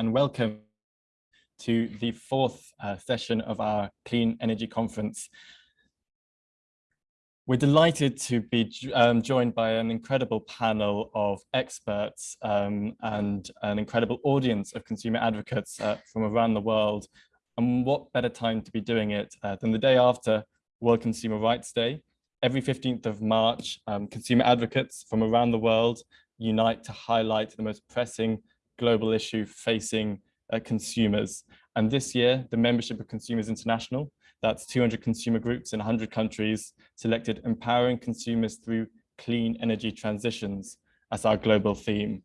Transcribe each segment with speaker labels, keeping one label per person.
Speaker 1: and welcome to the fourth uh, session of our Clean Energy Conference. We're delighted to be um, joined by an incredible panel of experts um, and an incredible audience of consumer advocates uh, from around the world. And what better time to be doing it uh, than the day after World Consumer Rights Day. Every 15th of March, um, consumer advocates from around the world unite to highlight the most pressing global issue facing uh, consumers. And this year, the membership of Consumers International, that's 200 consumer groups in 100 countries, selected empowering consumers through clean energy transitions as our global theme.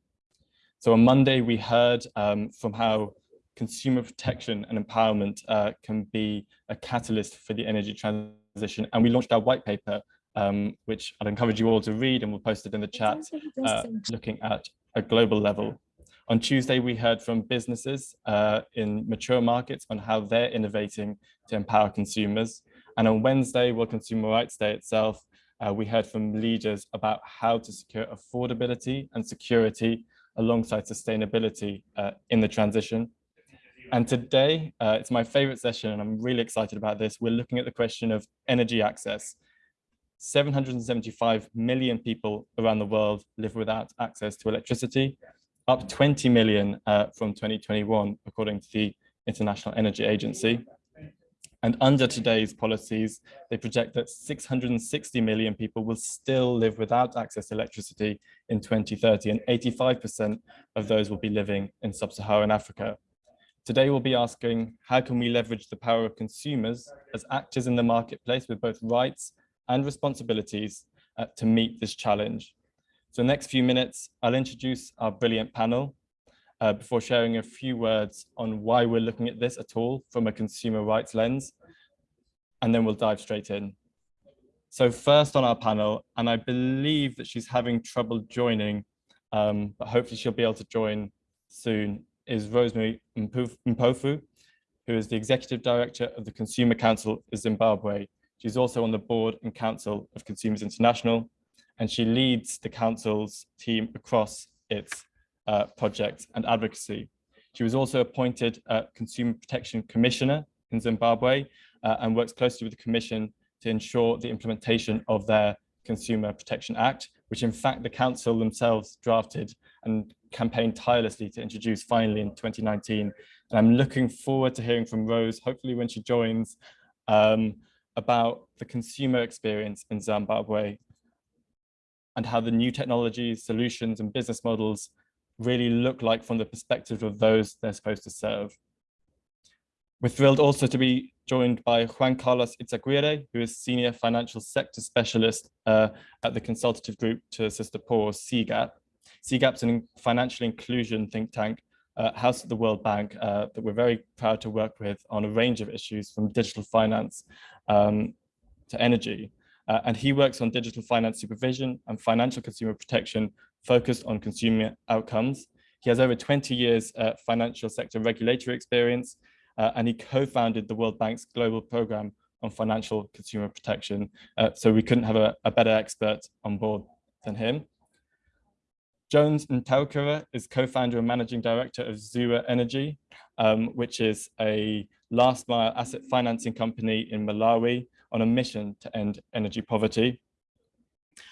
Speaker 1: So on Monday, we heard um, from how consumer protection and empowerment uh, can be a catalyst for the energy transition. And we launched our white paper, um, which I'd encourage you all to read and we'll post it in the chat, uh, looking at a global level. On Tuesday, we heard from businesses uh, in mature markets on how they're innovating to empower consumers. And on Wednesday, World Consumer Rights Day itself, uh, we heard from leaders about how to secure affordability and security alongside sustainability uh, in the transition. And today, uh, it's my favorite session, and I'm really excited about this. We're looking at the question of energy access. 775 million people around the world live without access to electricity, up 20 million uh, from 2021, according to the International Energy Agency. And under today's policies, they project that 660 million people will still live without access to electricity in 2030, and 85% of those will be living in sub-Saharan Africa. Today, we'll be asking, how can we leverage the power of consumers as actors in the marketplace with both rights and responsibilities uh, to meet this challenge? So the next few minutes, I'll introduce our brilliant panel uh, before sharing a few words on why we're looking at this at all from a consumer rights lens, and then we'll dive straight in. So first on our panel, and I believe that she's having trouble joining, um, but hopefully she'll be able to join soon, is Rosemary Mpofu, who is the Executive Director of the Consumer Council of Zimbabwe. She's also on the board and council of Consumers International, and she leads the council's team across its uh, projects and advocacy. She was also appointed uh, Consumer Protection Commissioner in Zimbabwe uh, and works closely with the Commission to ensure the implementation of their Consumer Protection Act, which in fact the council themselves drafted and campaigned tirelessly to introduce finally in 2019. And I'm looking forward to hearing from Rose, hopefully when she joins, um, about the consumer experience in Zimbabwe and how the new technologies, solutions and business models really look like from the perspective of those they're supposed to serve. We're thrilled also to be joined by Juan Carlos Izaguirre, who is Senior Financial Sector Specialist uh, at the consultative group to assist the poor, CGAP. CGAP's a financial inclusion think tank uh, house at the World Bank uh, that we're very proud to work with on a range of issues from digital finance um, to energy. Uh, and he works on digital finance supervision and financial consumer protection focused on consumer outcomes. He has over 20 years uh, financial sector regulatory experience, uh, and he co-founded the World Bank's global program on financial consumer protection. Uh, so we couldn't have a, a, better expert on board than him. Jones Ntaukura is co-founder and managing director of Zuwa Energy, um, which is a last mile asset financing company in Malawi on a mission to end energy poverty.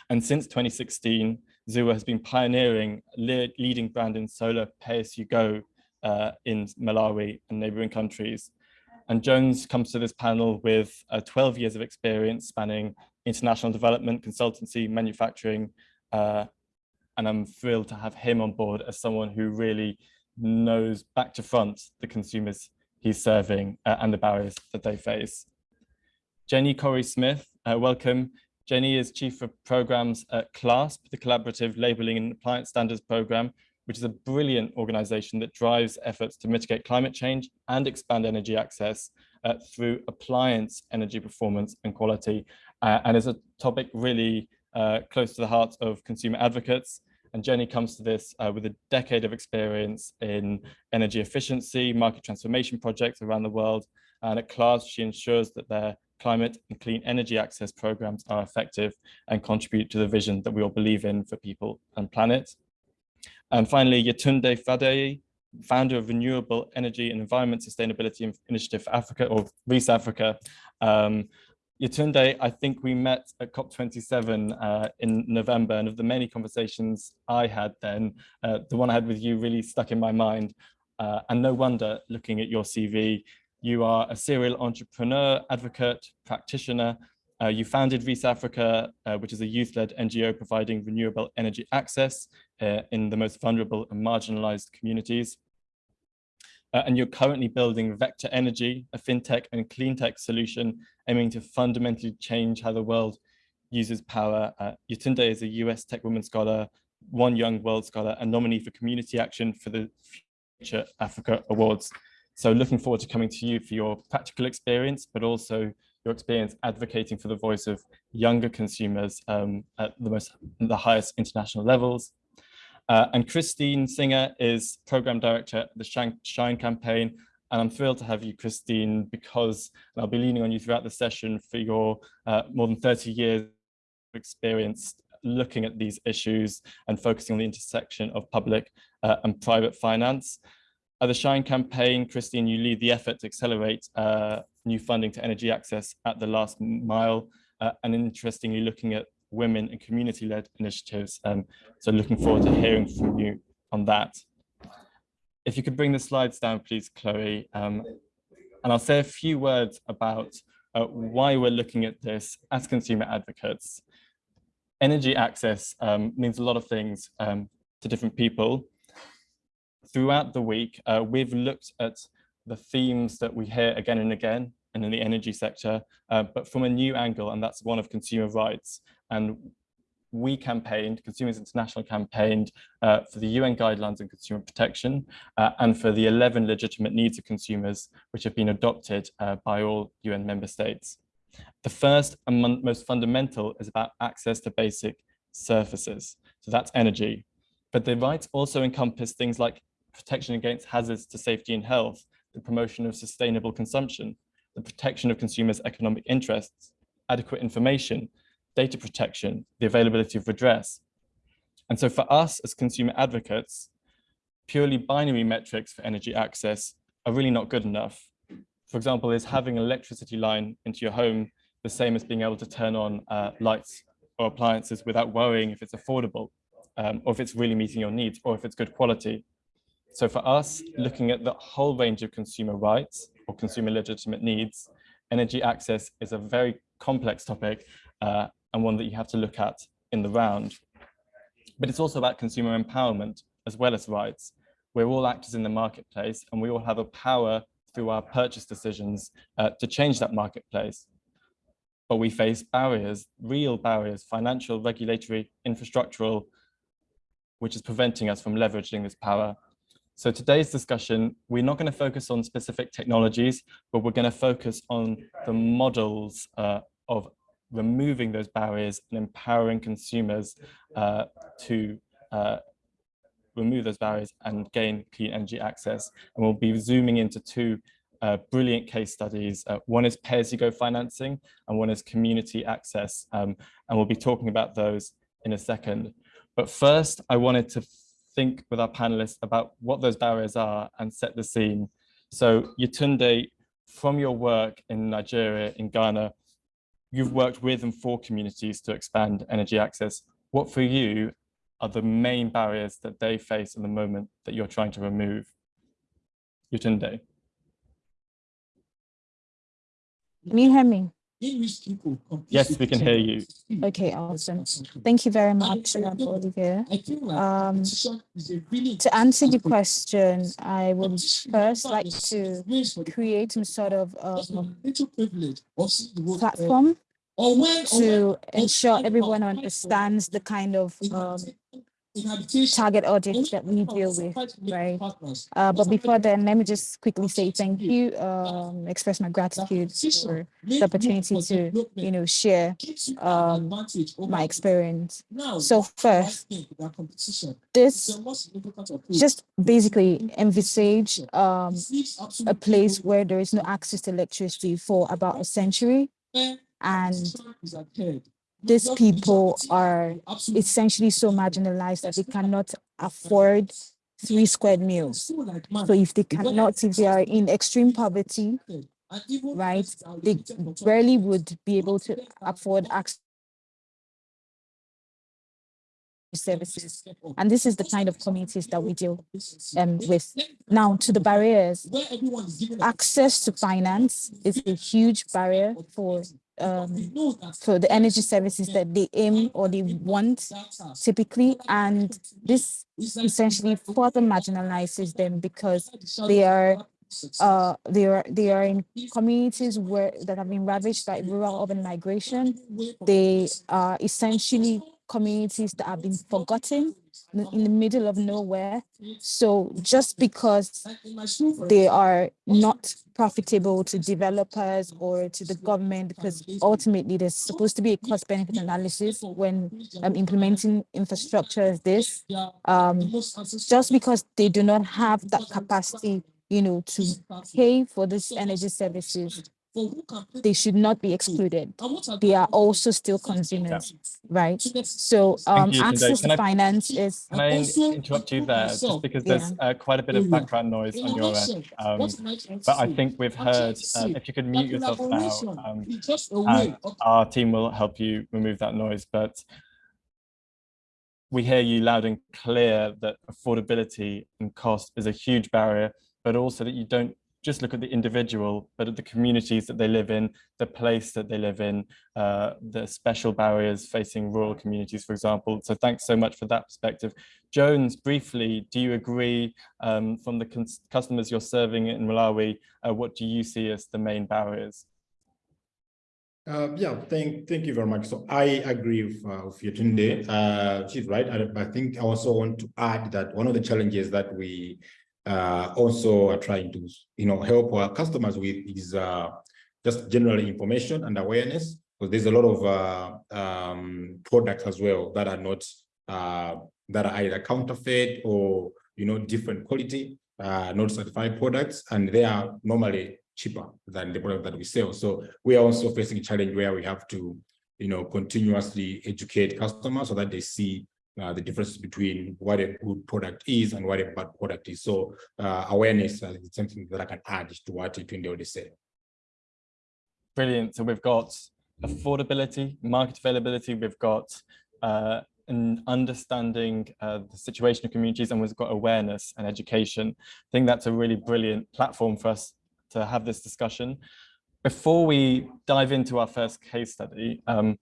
Speaker 1: And since 2016, Zuwa has been pioneering leading brand in solar pay-as-you-go uh, in Malawi and neighboring countries. And Jones comes to this panel with uh, 12 years of experience spanning international development, consultancy, manufacturing, uh, and I'm thrilled to have him on board as someone who really knows back to front the consumers he's serving uh, and the barriers that they face. Jenny Corry Smith, uh, welcome. Jenny is Chief of Programs at CLASP, the Collaborative Labelling and Appliance Standards Program, which is a brilliant organization that drives efforts to mitigate climate change and expand energy access uh, through appliance energy performance and quality, uh, and is a topic really uh, close to the heart of consumer advocates. And Jenny comes to this uh, with a decade of experience in energy efficiency, market transformation projects around the world. And at CLASP, she ensures that their climate and clean energy access programs are effective and contribute to the vision that we all believe in for people and planet. And finally, Yetunde Fadeyi founder of Renewable Energy and Environment Sustainability Initiative for Africa, or REES Africa. Um, Yetunde, I think we met at COP27 uh, in November, and of the many conversations I had then, uh, the one I had with you really stuck in my mind. Uh, and no wonder, looking at your CV, you are a serial entrepreneur, advocate, practitioner. Uh, you founded REES Africa, uh, which is a youth-led NGO providing renewable energy access uh, in the most vulnerable and marginalized communities. Uh, and you're currently building Vector Energy, a fintech and cleantech solution aiming to fundamentally change how the world uses power. Uh, Yetunde is a US Tech Woman Scholar, One Young World Scholar, and nominee for Community Action for the Future Africa Awards. So looking forward to coming to you for your practical experience, but also your experience advocating for the voice of younger consumers um, at the most the highest international levels. Uh, and Christine Singer is program director at the Shine, campaign. And I'm thrilled to have you, Christine, because I'll be leaning on you throughout the session for your uh, more than 30 years of experience looking at these issues and focusing on the intersection of public uh, and private finance. At the Shine campaign, Christine, you lead the effort to accelerate uh, new funding to energy access at the last mile, uh, and interestingly looking at women and community-led initiatives. Um, so looking forward to hearing from you on that. If you could bring the slides down, please, Chloe. Um, and I'll say a few words about uh, why we're looking at this as consumer advocates. Energy access um, means a lot of things um, to different people. Throughout the week, uh, we've looked at the themes that we hear again and again and in the energy sector, uh, but from a new angle, and that's one of consumer rights. And we campaigned, Consumers International campaigned uh, for the UN guidelines on consumer protection uh, and for the 11 legitimate needs of consumers, which have been adopted uh, by all UN member states. The first and most fundamental is about access to basic services. So that's energy. But the rights also encompass things like protection against hazards to safety and health, the promotion of sustainable consumption, the protection of consumers' economic interests, adequate information, data protection, the availability of redress. And so for us as consumer advocates, purely binary metrics for energy access are really not good enough. For example, is having an electricity line into your home the same as being able to turn on uh, lights or appliances without worrying if it's affordable um, or if it's really meeting your needs or if it's good quality. So for us, looking at the whole range of consumer rights or consumer legitimate needs, energy access is a very complex topic uh, and one that you have to look at in the round. But it's also about consumer empowerment as well as rights. We're all actors in the marketplace and we all have a power through our purchase decisions uh, to change that marketplace. But we face barriers, real barriers, financial, regulatory, infrastructural, which is preventing us from leveraging this power. So today's discussion, we're not going to focus on specific technologies, but we're going to focus on the models uh, of removing those barriers and empowering consumers uh, to uh, remove those barriers and gain clean energy access. And we'll be zooming into two uh, brilliant case studies. Uh, one is pay-as-you-go financing and one is community access. Um, and we'll be talking about those in a second. But first, I wanted to think with our panelists about what those barriers are and set the scene. So Yetunde, from your work in Nigeria, in Ghana, you've worked with and for communities to expand energy access. What for you are the main barriers that they face in the moment that you're trying to remove? Yetunde.
Speaker 2: Can you hear me?
Speaker 1: Yes, we can hear you.
Speaker 2: Okay, awesome. Thank you very much, Olivier. Um, to answer the question, I would first like to create some sort of um, platform to ensure everyone understands the kind of um, target audience that we deal with, right? Uh, but before then, let me just quickly say thank you, um, express my gratitude for the opportunity to, you know, share um, my experience. So first, this just basically envisage um, a place where there is no access to electricity for about a century and these people are essentially so marginalized that they cannot afford three squared meals. So if they cannot, if they are in extreme poverty, right, they rarely would be able to afford access services. And this is the kind of communities that we deal um, with. Now, to the barriers, access to finance is a huge barrier for um, for the energy services that they aim or they want typically. And this essentially further marginalizes them because they are uh they are they are in communities where that have been ravaged by rural urban migration they are essentially communities that have been forgotten in the middle of nowhere. So just because they are not profitable to developers or to the government, because ultimately there's supposed to be a cost benefit analysis when um, implementing infrastructure as this, um, just because they do not have that capacity, you know, to pay for these energy services, they should not be excluded. They are also still consumers, right? So um,
Speaker 1: you,
Speaker 2: access
Speaker 1: Can
Speaker 2: to
Speaker 1: I-
Speaker 2: finance is,
Speaker 1: Can I interrupt you there, just because there's uh, quite a bit of background noise on your end? Um, but I think we've heard, uh, if you could mute yourself now, um, and our team will help you remove that noise, but we hear you loud and clear that affordability and cost is a huge barrier, but also that you don't just look at the individual, but at the communities that they live in, the place that they live in, uh, the special barriers facing rural communities, for example. So thanks so much for that perspective. Jones, briefly, do you agree um, from the customers you're serving in Malawi, uh, what do you see as the main barriers?
Speaker 3: Uh, yeah, thank thank you very much. So I agree with, uh, with. Uh, she's right. I, I think I also want to add that one of the challenges that we uh, also are trying to, you know, help our customers with is uh, just general information and awareness. Because there's a lot of uh, um, products as well that are not uh, that are either counterfeit or you know different quality, uh, not certified products, and they are normally cheaper than the product that we sell. So we are also facing a challenge where we have to, you know, continuously educate customers so that they see the difference between what a good product is and what a bad product is. So uh, awareness uh, is something that I can add to what Tunde already said.
Speaker 1: Brilliant. So we've got affordability, market availability, we've got uh, an understanding uh, the situation of communities, and we've got awareness and education. I think that's a really brilliant platform for us to have this discussion. Before we dive into our first case study, um,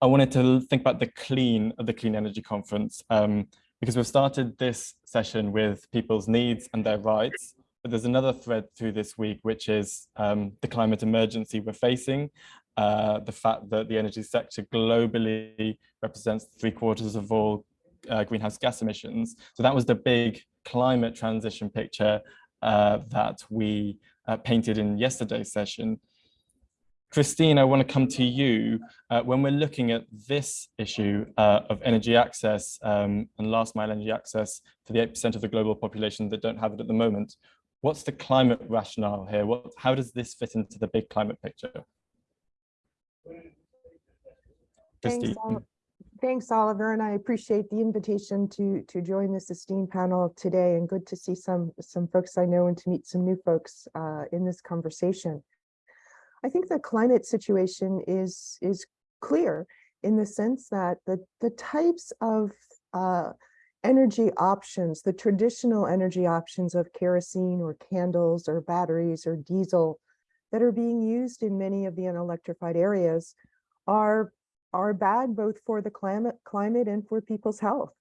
Speaker 1: I wanted to think about the clean of the Clean Energy Conference, um, because we've started this session with people's needs and their rights, but there's another thread through this week, which is um, the climate emergency we're facing, uh, the fact that the energy sector globally represents three quarters of all uh, greenhouse gas emissions. So that was the big climate transition picture uh, that we uh, painted in yesterday's session. Christine, I want to come to you. Uh, when we're looking at this issue uh, of energy access um, and last mile energy access for the 8% of the global population that don't have it at the moment, what's the climate rationale here? What, how does this fit into the big climate picture?
Speaker 4: Thanks,
Speaker 1: Christine.
Speaker 4: Thanks, Oliver, and I appreciate the invitation to to join this esteemed panel today and good to see some some folks I know and to meet some new folks uh, in this conversation. I think the climate situation is is clear in the sense that the the types of uh, energy options, the traditional energy options of kerosene or candles or batteries or diesel that are being used in many of the unelectrified areas are are bad both for the climate climate and for people's health.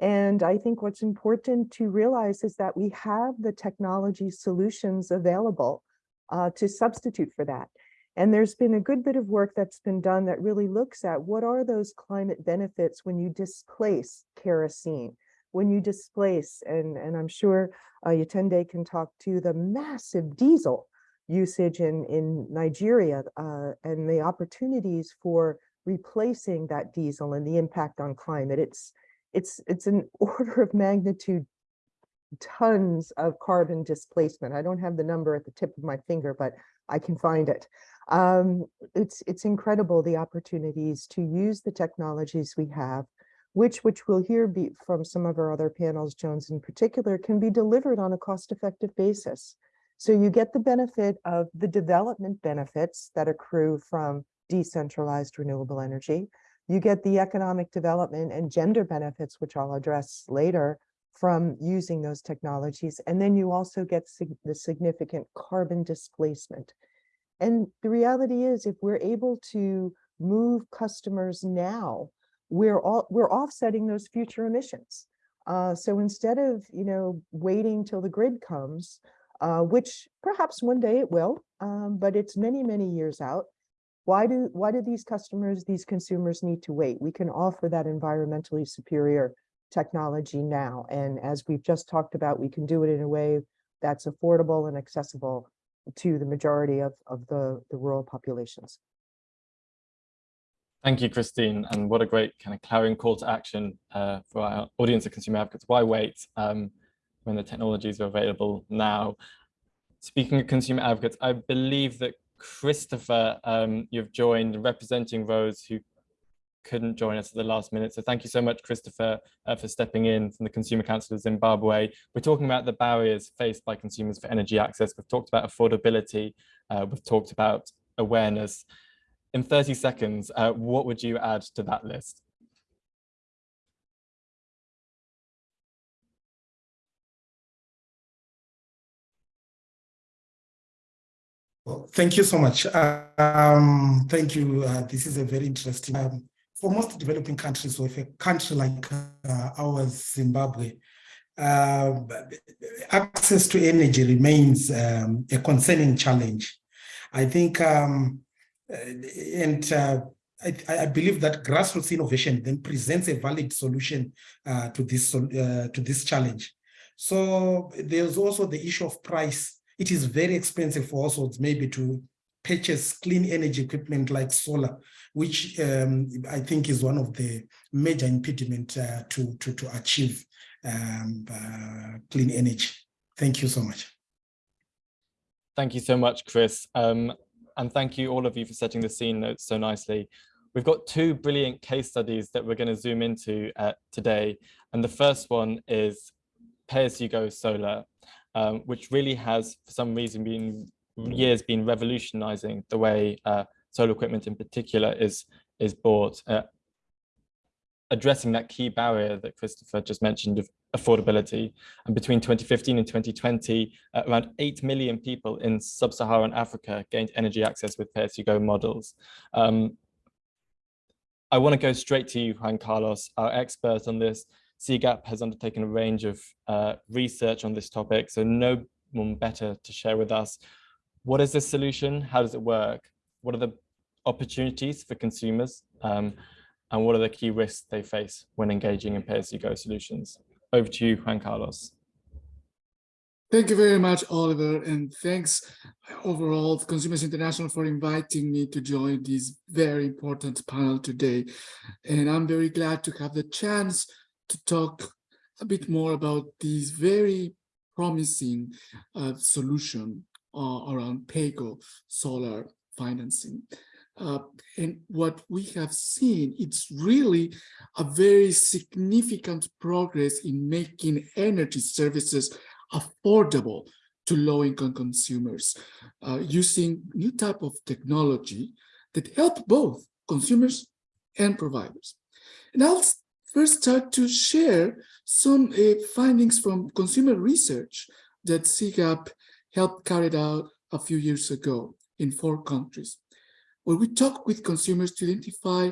Speaker 4: And I think what's important to realize is that we have the technology solutions available uh, to substitute for that. And there's been a good bit of work that's been done that really looks at what are those climate benefits when you displace kerosene, when you displace, and, and I'm sure uh, Yetunde can talk to the massive diesel usage in, in Nigeria uh, and the opportunities for replacing that diesel and the impact on climate. It's it's it's an order of magnitude tons of carbon displacement. I don't have the number at the tip of my finger, but I can find it. Um, it's it's incredible the opportunities to use the technologies we have which, which we'll hear be from some of our other panels, Jones in particular, can be delivered on a cost-effective basis. So you get the benefit of the development benefits that accrue from decentralized renewable energy. You get the economic development and gender benefits, which I'll address later, from using those technologies. And then you also get sig the significant carbon displacement. And the reality is, if we're able to move customers now, we're all we're offsetting those future emissions. Uh, so instead of you know waiting till the grid comes, uh, which perhaps one day it will, um, but it's many many years out. Why do why do these customers, these consumers need to wait? We can offer that environmentally superior technology now, and as we've just talked about, we can do it in a way that's affordable and accessible to the majority of of the the rural populations.
Speaker 1: Thank you, Christine. And what a great kind of clarion call to action uh, for our audience of consumer advocates. Why wait um, when the technologies are available now? Speaking of consumer advocates, I believe that Christopher, um, you've joined representing those who couldn't join us at the last minute. So thank you so much, Christopher, uh, for stepping in from the Consumer Council of Zimbabwe. We're talking about the barriers faced by consumers for energy access. We've talked about affordability. Uh, we've talked about awareness in 30 seconds, uh, what would you add to that list?
Speaker 5: Well, thank you so much. Um, thank you. Uh, this is a very interesting. Um, for most developing countries, or if a country like uh, ours, Zimbabwe, uh, access to energy remains um, a concerning challenge. I think um, and uh, I, I, believe that grassroots innovation then presents a valid solution uh, to this uh, to this challenge. So there's also the issue of price. It is very expensive for households maybe to purchase clean energy equipment like solar, which um, I think is one of the major impediment uh, to, to, to achieve um, uh, clean energy. Thank you so much.
Speaker 1: Thank you so much, Chris. Um, and thank you all of you for setting the scene notes so nicely. We've got two brilliant case studies that we're going to zoom into uh, today. And the first one is pay-as-you-go solar, um, which really has, for some reason, been years been revolutionizing the way uh, solar equipment in particular is, is bought. Uh, addressing that key barrier that Christopher just mentioned of affordability. And between 2015 and 2020, uh, around 8 million people in sub-Saharan Africa gained energy access with pay-as-you-go models. Um, I want to go straight to you, Juan Carlos, our expert on this. CGAP has undertaken a range of uh, research on this topic, so no one better to share with us. What is this solution? How does it work? What are the opportunities for consumers? Um, and what are the key risks they face when engaging in pay-as-you-go solutions? Over to you, Juan Carlos.
Speaker 6: Thank you very much, Oliver, and thanks overall to Consumers International for inviting me to join this very important panel today. And I'm very glad to have the chance to talk a bit more about this very promising uh, solution around PAYGO solar financing. Uh, and what we have seen, it's really a very significant progress in making energy services affordable to low-income consumers uh, using new type of technology that help both consumers and providers. And I'll first start to share some uh, findings from consumer research that CGAP helped carry out a few years ago in four countries where we talk with consumers to identify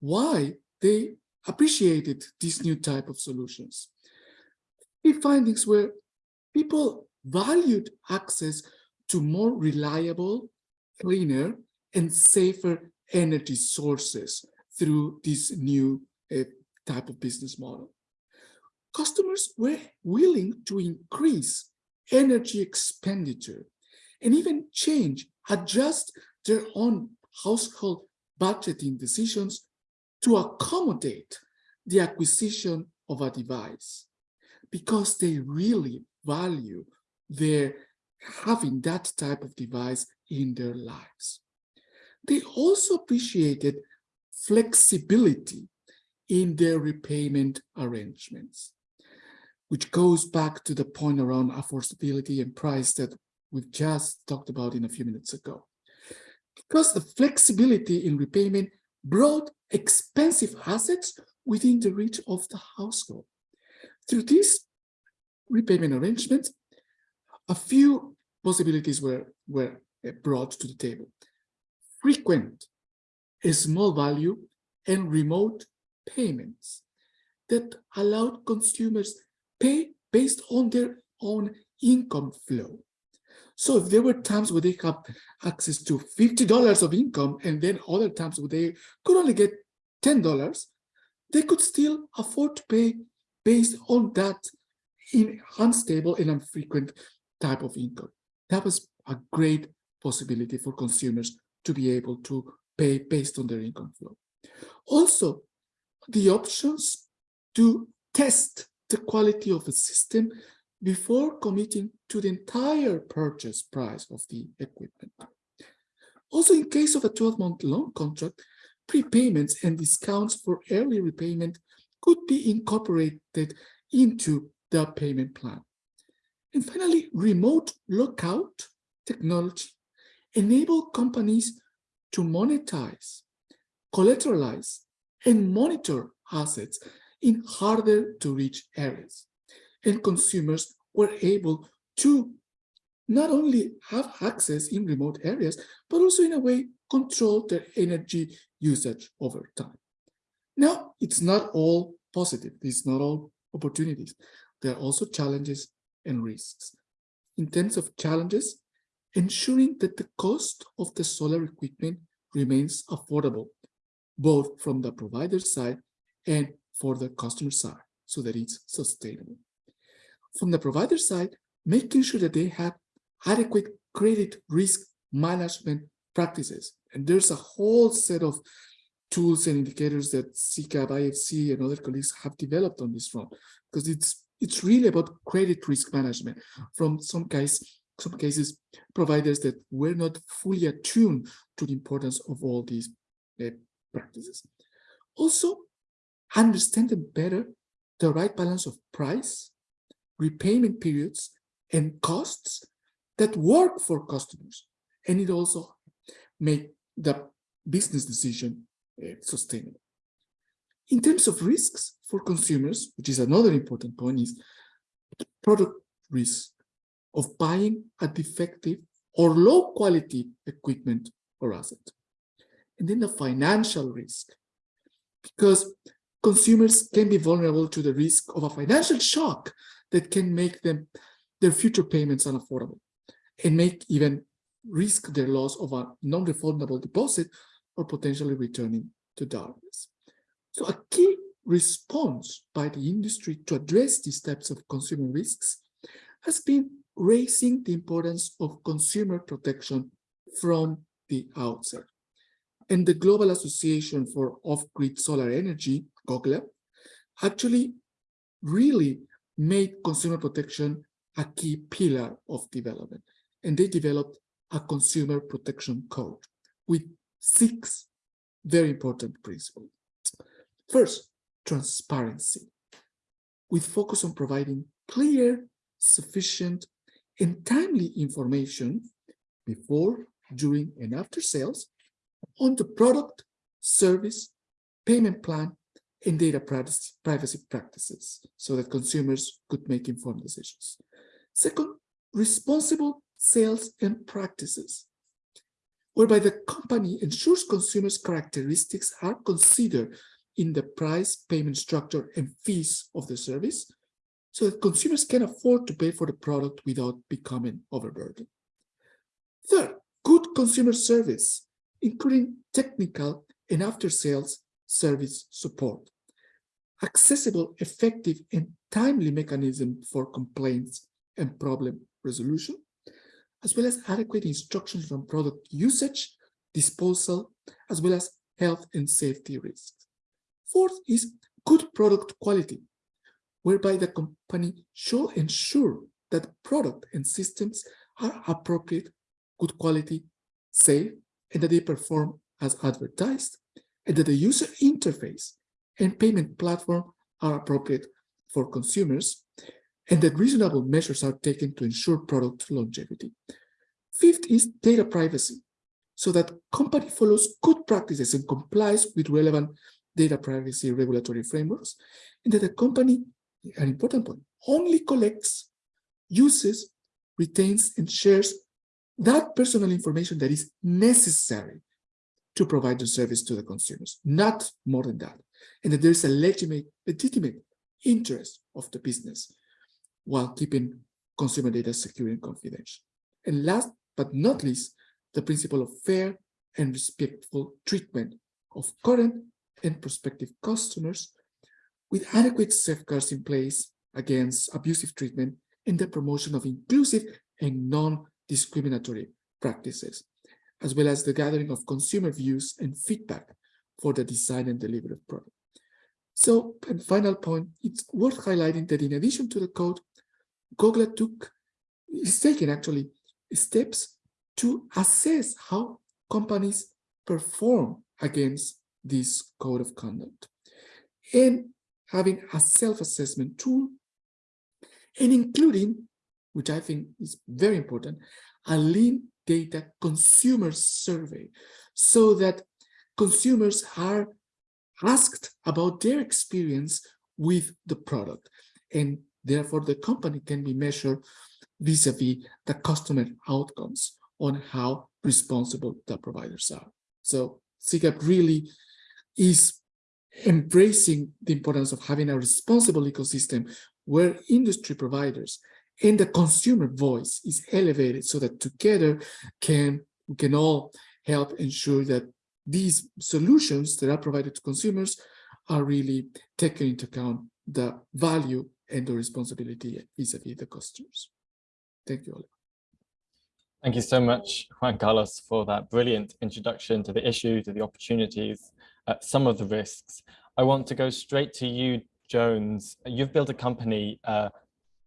Speaker 6: why they appreciated this new type of solutions. The findings were people valued access to more reliable, cleaner, and safer energy sources through this new uh, type of business model. Customers were willing to increase energy expenditure and even change, adjust their own household budgeting decisions to accommodate the acquisition of a device because they really value their having that type of device in their lives. They also appreciated flexibility in their repayment arrangements, which goes back to the point around affordability and price that we've just talked about in a few minutes ago. Because the flexibility in repayment brought expensive assets within the reach of the household. Through these repayment arrangements, a few possibilities were, were uh, brought to the table. Frequent, a small value, and remote payments that allowed consumers pay based on their own income flow. So if there were times where they have access to $50 of income and then other times where they could only get $10, they could still afford to pay based on that in unstable and infrequent type of income. That was a great possibility for consumers to be able to pay based on their income flow. Also, the options to test the quality of the system before committing to the entire purchase price of the equipment. Also, in case of a 12-month loan contract, prepayments and discounts for early repayment could be incorporated into the payment plan. And finally, remote lockout technology enable companies to monetize, collateralize, and monitor assets in harder to reach areas. And consumers were able to not only have access in remote areas, but also in a way control their energy usage over time. Now, it's not all positive. It's not all opportunities. There are also challenges and risks. In terms of challenges, ensuring that the cost of the solar equipment remains affordable, both from the provider side and for the customer side, so that it's sustainable. From the provider side, making sure that they have adequate credit risk management practices. And there's a whole set of tools and indicators that CGAP, IFC, and other colleagues have developed on this front, because it's it's really about credit risk management. From some case, some cases, providers that were not fully attuned to the importance of all these uh, practices. Also, understanding better the right balance of price, repayment periods, and costs that work for customers. And it also make the business decision uh, sustainable. In terms of risks for consumers, which is another important point, is product risk of buying a defective or low quality equipment or asset. And then the financial risk, because consumers can be vulnerable to the risk of a financial shock that can make them their future payments unaffordable and make even risk their loss of a non-refundable deposit or potentially returning to darkness. So a key response by the industry to address these types of consumer risks has been raising the importance of consumer protection from the outset. And the Global Association for Off-Grid Solar Energy, GOGLA, actually really made consumer protection a key pillar of development. And they developed a consumer protection code with six very important principles. First, transparency, with focus on providing clear, sufficient, and timely information before, during, and after sales on the product, service, payment plan, and data privacy practices so that consumers could make informed decisions. Second, responsible sales and practices, whereby the company ensures consumers' characteristics are considered in the price, payment structure, and fees of the service so that consumers can afford to pay for the product without becoming overburdened. Third, good consumer service, including technical and after-sales service support. Accessible, effective, and timely mechanism for complaints and problem resolution, as well as adequate instructions on product usage, disposal, as well as health and safety risks. Fourth is good product quality, whereby the company should ensure that product and systems are appropriate, good quality, safe, and that they perform as advertised, and that the user interface and payment platform are appropriate for consumers, and that reasonable measures are taken to ensure product longevity. Fifth is data privacy, so that company follows good practices and complies with relevant data privacy regulatory frameworks, and that the company, an important point, only collects, uses, retains, and shares that personal information that is necessary to provide the service to the consumers, not more than that. And that there's a legitimate, legitimate interest of the business while keeping consumer data secure and confidential. And last but not least, the principle of fair and respectful treatment of current and prospective customers with adequate safeguards in place against abusive treatment and the promotion of inclusive and non-discriminatory practices, as well as the gathering of consumer views and feedback for the design and delivery of product. So, and final point, it's worth highlighting that in addition to the code, Gogla took, is taking actually steps to assess how companies perform against this code of conduct and having a self-assessment tool and including, which I think is very important, a lean data consumer survey so that consumers are asked about their experience with the product and therefore the company can be measured vis-a-vis -vis the customer outcomes on how responsible the providers are. So CGAP really is embracing the importance of having a responsible ecosystem where industry providers and the consumer voice is elevated so that together can we can all help ensure that these solutions that are provided to consumers are really taken into account the value and the responsibility vis-a-vis -vis the customers. Thank you, Oliver.
Speaker 1: Thank you so much, Juan Carlos, for that brilliant introduction to the issue, to the opportunities, uh, some of the risks. I want to go straight to you, Jones. You've built a company uh,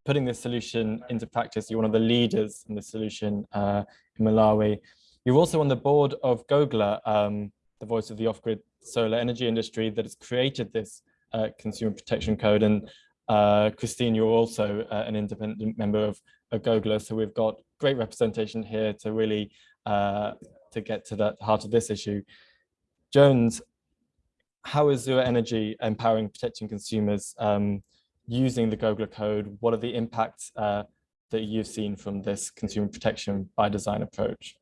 Speaker 1: putting this solution into practice. You're one of the leaders in the solution uh, in Malawi. You're also on the board of Gogla, um, the voice of the off-grid solar energy industry that has created this uh, consumer protection code. And uh, Christine, you're also uh, an independent member of, of Gogla, so we've got great representation here to really uh, to get to the heart of this issue. Jones, how is Zuwa Energy empowering protecting consumers um, using the Gogla code? What are the impacts uh, that you've seen from this consumer protection by design approach?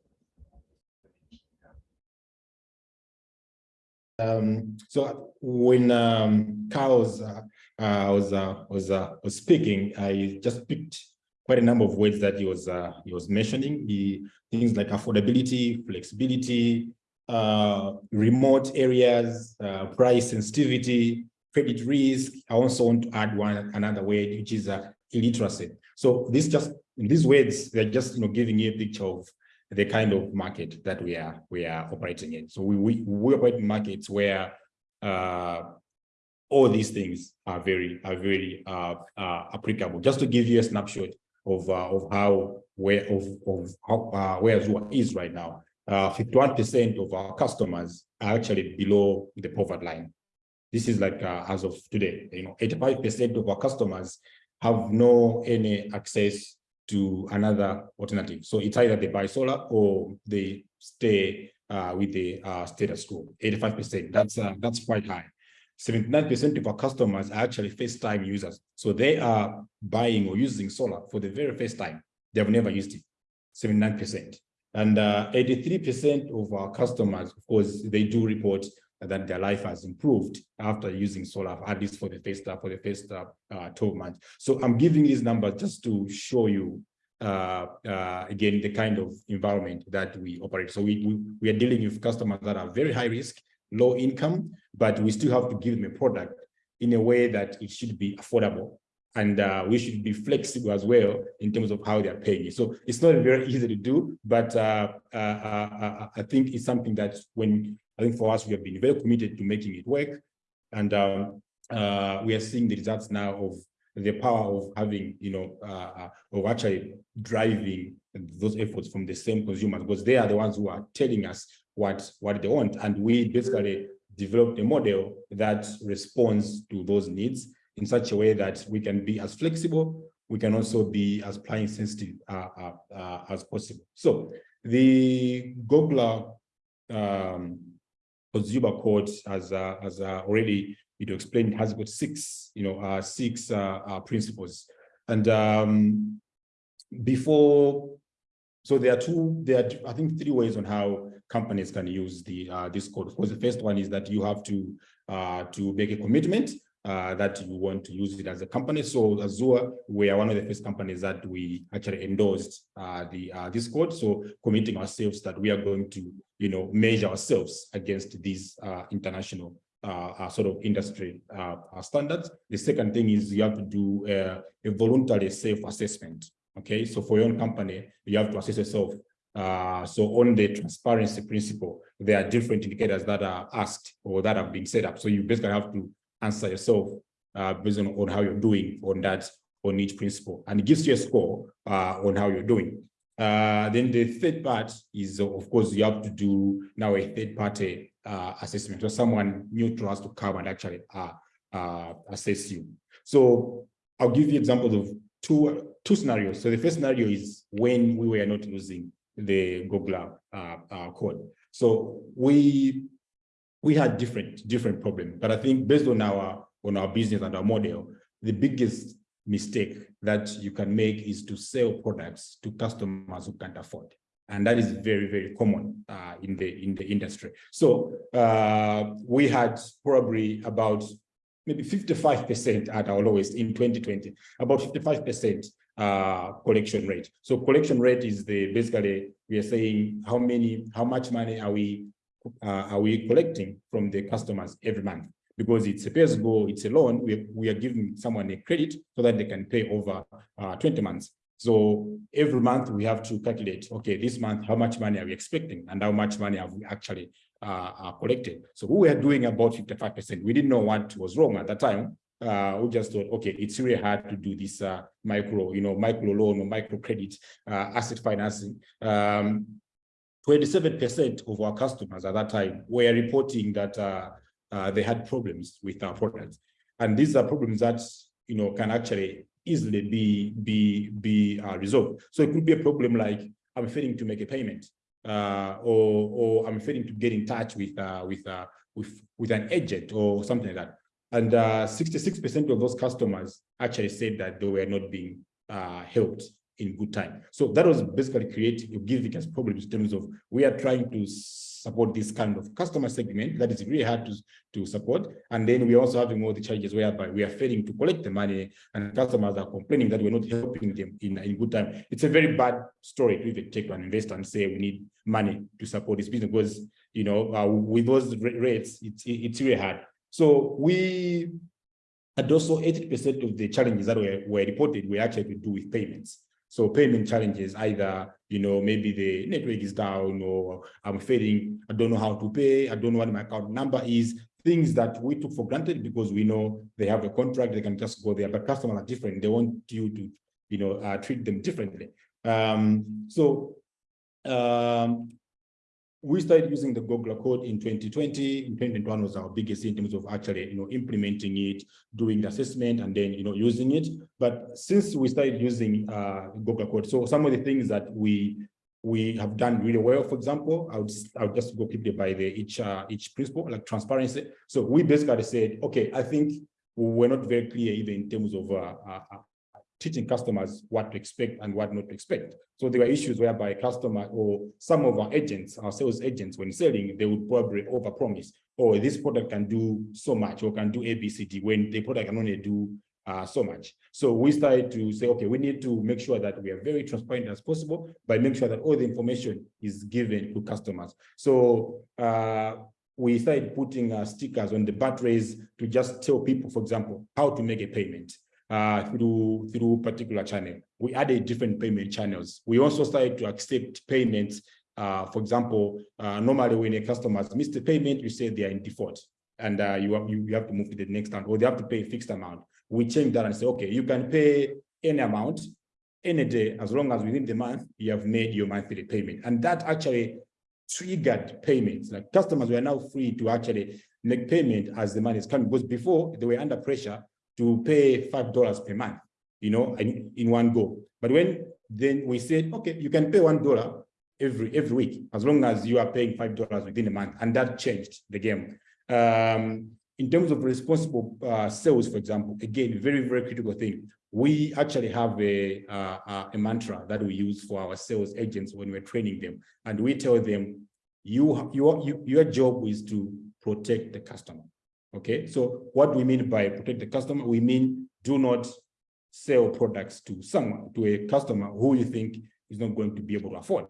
Speaker 3: Um, so when um, Carlos uh, uh, was uh, was uh, was speaking, I just picked quite a number of words that he was uh, he was mentioning. He things like affordability, flexibility, uh, remote areas, uh, price sensitivity, credit risk. I also want to add one another word, which is uh, illiteracy. So this just in these words they're just you know giving you a picture of the kind of market that we are we are operating in. So we we, we operate in markets where uh, all these things are very are very uh, uh, applicable. Just to give you a snapshot of uh, of how where of of how uh, where Zuwa is right now. 51% of our customers are actually below the poverty line. This is like uh, as of today, you know, 85% of our customers have no any access to another alternative. So it's either they buy solar or they stay uh, with the uh, status quo, 85%. That's uh, that's quite high. 79% of our customers are actually first-time users. So they are buying or using solar for the very first time. They have never used it, 79%. And 83% uh, of our customers, of course, they do report that their life has improved after using solar, at least for the first for the first uh, uh, 12 months. So I'm giving these numbers just to show you uh, uh, again the kind of environment that we operate. So we, we we are dealing with customers that are very high risk, low income, but we still have to give them a product in a way that it should be affordable and uh, we should be flexible as well in terms of how they're paying it. So it's not very easy to do, but uh, uh, I think it's something that when I think for us, we have been very committed to making it work. And um, uh, we are seeing the results now of the power of having, you know, uh, of actually driving those efforts from the same consumers, because they are the ones who are telling us what, what they want. And we basically developed a model that responds to those needs in such a way that we can be as flexible, we can also be as client sensitive uh, uh, uh, as possible. So the Gogla um, consumer code as uh, as uh, already you know explained has got six you know uh, six uh, uh, principles and um, before so there are two there are I think three ways on how companies can use the uh, this code. Of course, the first one is that you have to uh, to make a commitment uh, that you want to use it as a company. So As Zuwa, we are one of the first companies that we actually endorsed uh, the uh, this code. So committing ourselves that we are going to, you know, measure ourselves against these uh, international uh, uh, sort of industry standards. The second thing is you have to do a voluntary self-assessment. Okay, so for your own company, you have to assess yourself. So on the transparency principle, there are different indicators that are asked or that have been set up. So you basically have to answer yourself uh, based on, on how you're doing on that on each principle, and it gives you a score uh, on how you're doing. Uh, then the third part is, uh, of course, you have to do now a third party uh, assessment, so someone neutral has to come and actually uh, uh, assess you. So I'll give you examples of two two scenarios. So the first scenario is when we were not using the GOGLA code. So we we had different different problems, but I think based on our on our business and our model, the biggest mistake that you can make is to sell products to customers who can't afford. And that is very, very common uh, in the in the industry. So uh, we had probably about maybe 55% at our lowest in 2020, about 55% uh, collection rate. So collection rate is the basically we are saying how many, how much money are we are we collecting from the customers every month? Because it's a pay go, it's a loan. We, we are giving someone a credit so that they can pay over uh, 20 months. So every month we have to calculate, okay, this month, how much money are we expecting and how much money have we actually uh, uh, collected? So we were doing about 55%. We didn't know what was wrong at that time. Uh, we just thought, okay, it's really hard to do this uh, micro, you know, micro loan or micro credit uh, asset financing. Um, 27% of our customers at that time were reporting that uh, uh, they had problems with our products. And these are problems that, you know, can actually easily be, be, be uh, resolved. So it could be a problem like, I'm failing to make a payment uh, or, or I'm failing to get in touch with, uh, with, uh, with, with an agent or something like that. And 66% of those customers actually said that they were not being helped in good time. So that was basically creating, giving us problems in terms of we are trying to support this kind of customer segment that is really hard to, to support. And then we're also having all the challenges whereby we are failing to collect the money and customers are complaining that we're not helping them in, in good time. It's a very bad story to even take to an investor and say we need money to support this business because, you know, uh, with those rates, it's, it's really hard. So we and also 80% of the challenges that were, were reported were actually to do with payments. So payment challenges, either, you know, maybe the network is down or I'm failing, I don't know how to pay, I don't know what my account number is, things that we took for granted because we know they have a contract, they can just go there, but customers are different. They want you to, you know, uh, treat them differently. Um, so um, we started using the GOGLA code in 2020. In 2021 was our biggest in terms of actually, you know, implementing it, doing the assessment, and then, you know, using it. But since we started using uh, GOGLA code, so some of the things that we we have done really well. For example, I would I would just go quickly by the each uh, each principle like transparency. So we basically said, okay, I think we're not very clear even in terms of uh, uh, teaching customers what to expect and what not to expect. So there were issues whereby customer or some of our agents, our sales agents, when selling, they would probably overpromise, oh, this product can do so much or can do ABCD when the product can only do uh, so much. So we started to say, okay, we need to make sure that we are very transparent as possible by making sure that all the information is given to customers. So uh, we started putting uh, stickers on the batteries to just tell people, for example, how to make a payment uh, through through particular channel. We added different payment channels. We also started to accept payments. Uh, for example, uh, normally when a customer has missed a payment, you say they are in default and uh, you, have, you, you have to move to the next one or they have to pay a fixed amount. We change that and say, okay, you can pay any amount any day as long as within the month you have made your monthly payment. And that actually triggered payments. Like customers were now free to actually make payment as the money is coming. Because before they were under pressure to pay five dollars per month, you know, in, in one go. But when then we said, okay, you can pay one dollar every every week as long as you are paying five dollars within a month, and that changed the game. Um, in terms of responsible uh, sales, for example, again, very very critical thing. We actually have a uh, a mantra that we use for our sales agents when we're training them, and we tell them, you your you, your job is to protect the customer. Okay, so what we mean by protect the customer, we mean do not sell products to someone, to a customer who you think is not going to be able to afford.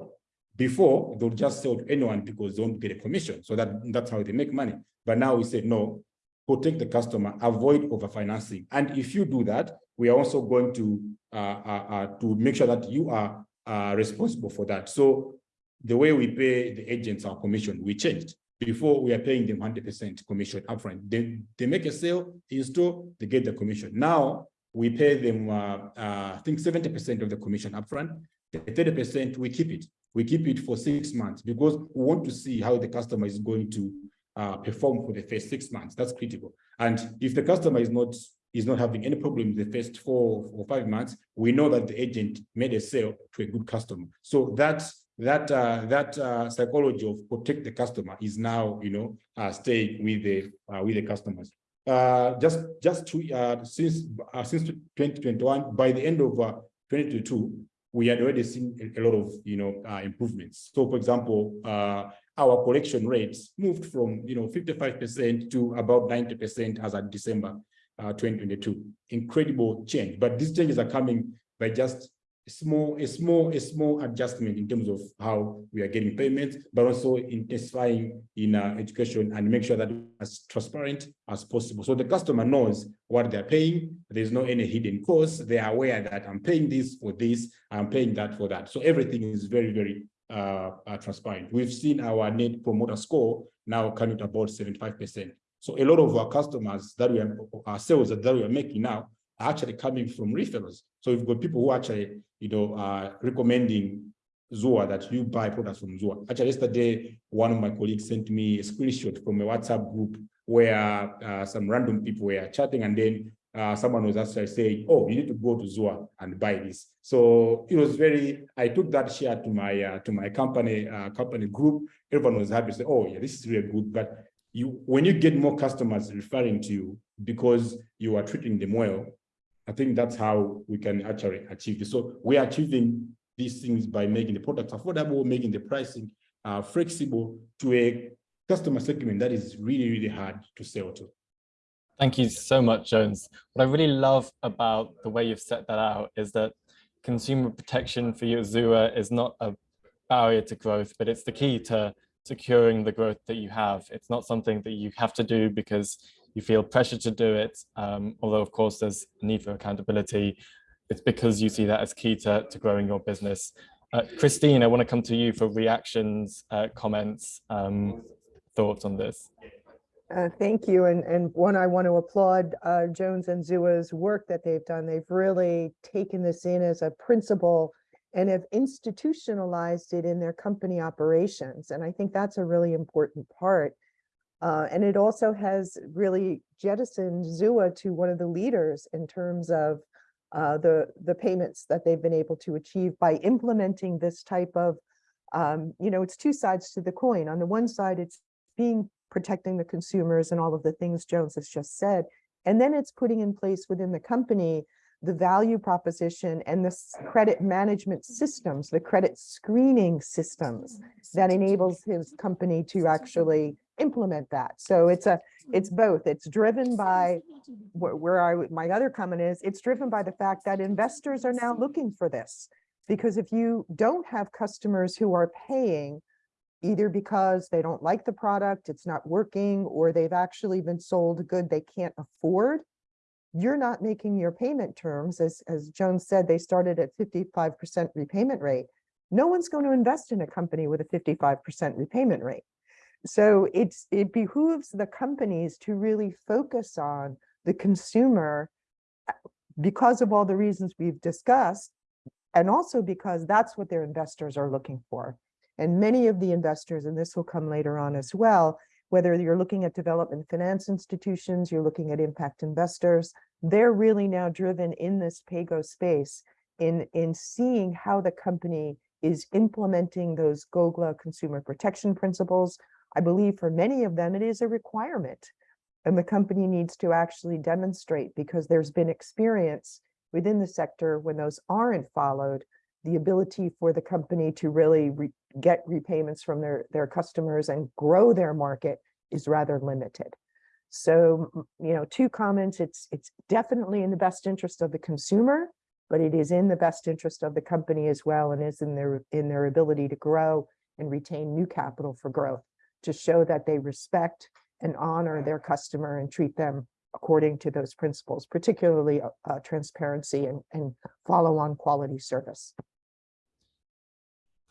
Speaker 3: Before, they'll just sell to anyone because they don't get a commission. So that, that's how they make money. But now we say, no, protect the customer, avoid overfinancing. And if you do that, we are also going to uh, uh, uh, to make sure that you are uh, responsible for that. So the way we pay the agents our commission, we changed. Before we are paying them 100% commission upfront. They, they make a sale, install, they get the commission. Now we pay them, uh, uh, I think 70% of the commission upfront. The 30% we keep it. We keep it for six months because we want to see how the customer is going to uh, perform for the first six months. That's critical. And if the customer is not is not having any problem in the first four or five months, we know that the agent made a sale to a good customer. So that's that uh, that uh, psychology of protect the customer is now you know uh, staying with the uh, with the customers. Uh, just just to, uh, since since 2021, by the end of uh, 2022, we had already seen a, lot of you know improvements. So, for example, uh, our collection rates moved from you know 55% to about 90% as at December uh, 2022. Incredible change, but these changes are coming by just small, a small, a small adjustment in terms of how we are getting payments, but also intensifying in uh, education and make sure that as transparent as possible. So the customer knows what they're paying. There's no any hidden costs. They are aware that I'm paying this for this, I'm paying that for that. So everything is very, very uh, uh, transparent. We've seen our net promoter score now coming to about 75%. So a lot of our customers that we are, our sales that we are making now are actually coming from referrals. So we've got people who actually, you know, are recommending Zuwa that you buy products from Zuwa. Actually, yesterday, one of my colleagues sent me a screenshot from a WhatsApp group where uh, some random people were chatting and then uh, someone was actually saying, oh, you need to go to Zuwa and buy this. So it was very, I took that share to my uh, to my company uh, company group. Everyone was happy to say, oh, yeah, this is really good. But you when you get more customers referring to you because you are treating them well, I think that's how we can actually achieve this. So we are achieving these things by making the products affordable, making the pricing uh, flexible to a customer segment that is really, really hard to sell to.
Speaker 1: Thank you so much, Jones. What I really love about the way you've set that out is that consumer protection for you at Zuwa is not a barrier to growth, but it's the key to securing the growth that you have. It's not something that you have to do because you feel pressure to do it, um, although of course there's a need for accountability. It's because you see that as key to, to growing your business. Uh, Christine, I want to come to you for reactions, uh, comments, um, thoughts on this.
Speaker 4: Uh, thank you. And, and one, I want to applaud uh, Jones and Zuwa's work that they've done. They've really taken this in as a principle and have institutionalized it in their company operations. And I think that's a really important part. Uh, and it also has really jettisoned Zuwa to one of the leaders in terms of uh, the, the payments that they've been able to achieve by implementing this type of, um, you know, it's two sides to the coin. On the one side, it's being protecting the consumers and all of the things Jones has just said. And then it's putting in place within the company the value proposition and the credit management systems, the credit screening systems that enables his company to actually implement that. So it's a, it's both. It's driven by where, where I, my other comment is, it's driven by the fact that investors are now looking for this. Because if you don't have customers who are paying either because they don't like the product, it's not working, or they've actually been sold a good they can't afford, you're not making your payment terms, as, as Jones said, they started at 55% repayment rate. No one's going to invest in a company with a 55% repayment rate. So it's it behooves the companies to really focus on the consumer uh, because of all the reasons we've discussed, and also because that's what their investors are looking for. And many of the investors, and this will come later on as well, whether you're looking at development finance institutions, you're looking at impact investors, they're really now driven in this PAYGO space in, in seeing how the company is implementing those GOGLA consumer protection principles. I believe for many of them, it is a requirement. And the company needs to actually demonstrate because there's been experience within the sector when those aren't followed, the ability for the company to really re- get repayments from their, their customers and grow their market is rather limited. So, you know, two comments, it's, it's definitely in the best interest of the consumer, but it is in the best interest of the company as well and is in their, in their ability to grow and retain new capital for growth to show that they respect and honor their customer and treat them according to those principles, particularly uh, uh, transparency and, and follow on quality service.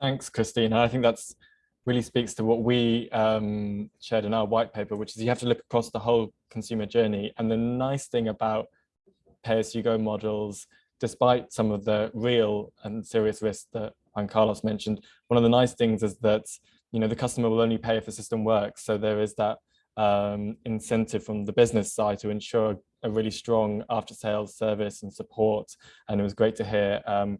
Speaker 1: Thanks, Christina. I think that's really speaks to what we um, shared in our white paper, which is you have to look across the whole consumer journey. And the nice thing about pay-as-you-go models, despite some of the real and serious risks that Juan Carlos mentioned, one of the nice things is that you know the customer will only pay if the system works. So there is that um, incentive from the business side to ensure a really strong after-sales service and support. And it was great to hear um,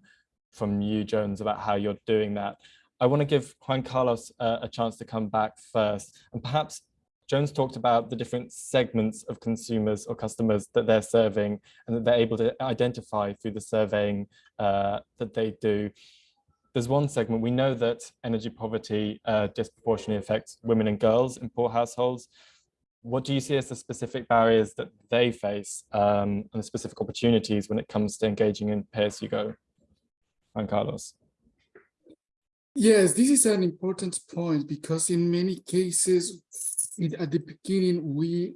Speaker 1: from you, Jones, about how you're doing that. I want to give Juan Carlos a chance to come back first. And perhaps Jones talked about the different segments of consumers or customers that they're serving and that they're able to identify through the surveying uh, that they do. There's one segment, we know that energy poverty uh, disproportionately affects women and girls in poor households. What do you see as the specific barriers that they face um, and the specific opportunities when it comes to engaging in pay-as-you-go? Juan Carlos.
Speaker 6: Yes, this is an important point because in many cases, it, at the beginning, we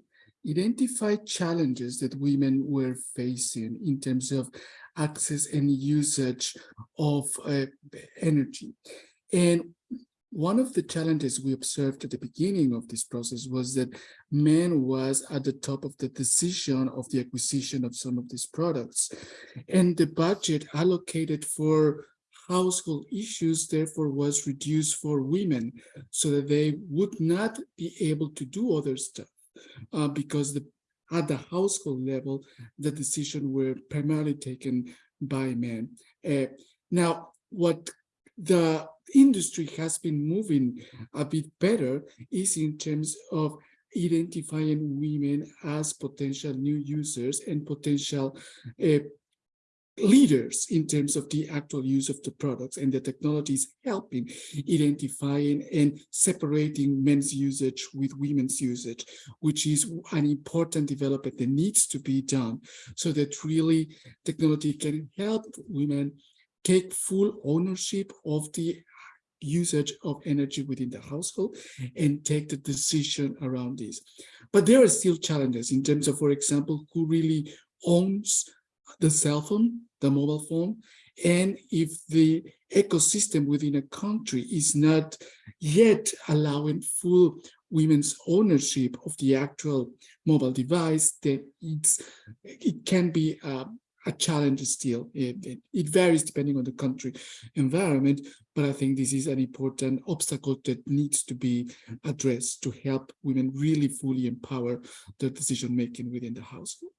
Speaker 6: identified challenges that women were facing in terms of access and usage of uh, energy. And one of the challenges we observed at the beginning of this process was that men was at the top of the decision of the acquisition of some of these products. And the budget allocated for household issues therefore was reduced for women so that they would not be able to do other stuff uh, because the at the household level, the decision were primarily taken by men. Uh, now, what the industry has been moving a bit better is in terms of identifying women as potential new users and potential uh, leaders in terms of the actual use of the products and the technologies helping identifying and separating men's usage with women's usage, which is an important development that needs to be done so that really technology can help women take full ownership of the usage of energy within the household and take the decision around this. But there are still challenges in terms of, for example, who really owns the cell phone, the mobile phone, and if the ecosystem within a country is not yet allowing full women's ownership of the actual mobile device, then it's it can be a challenge still. It, it, varies depending on the country environment, but I think this is an important obstacle that needs to be addressed to help women really fully empower their decision making within the household.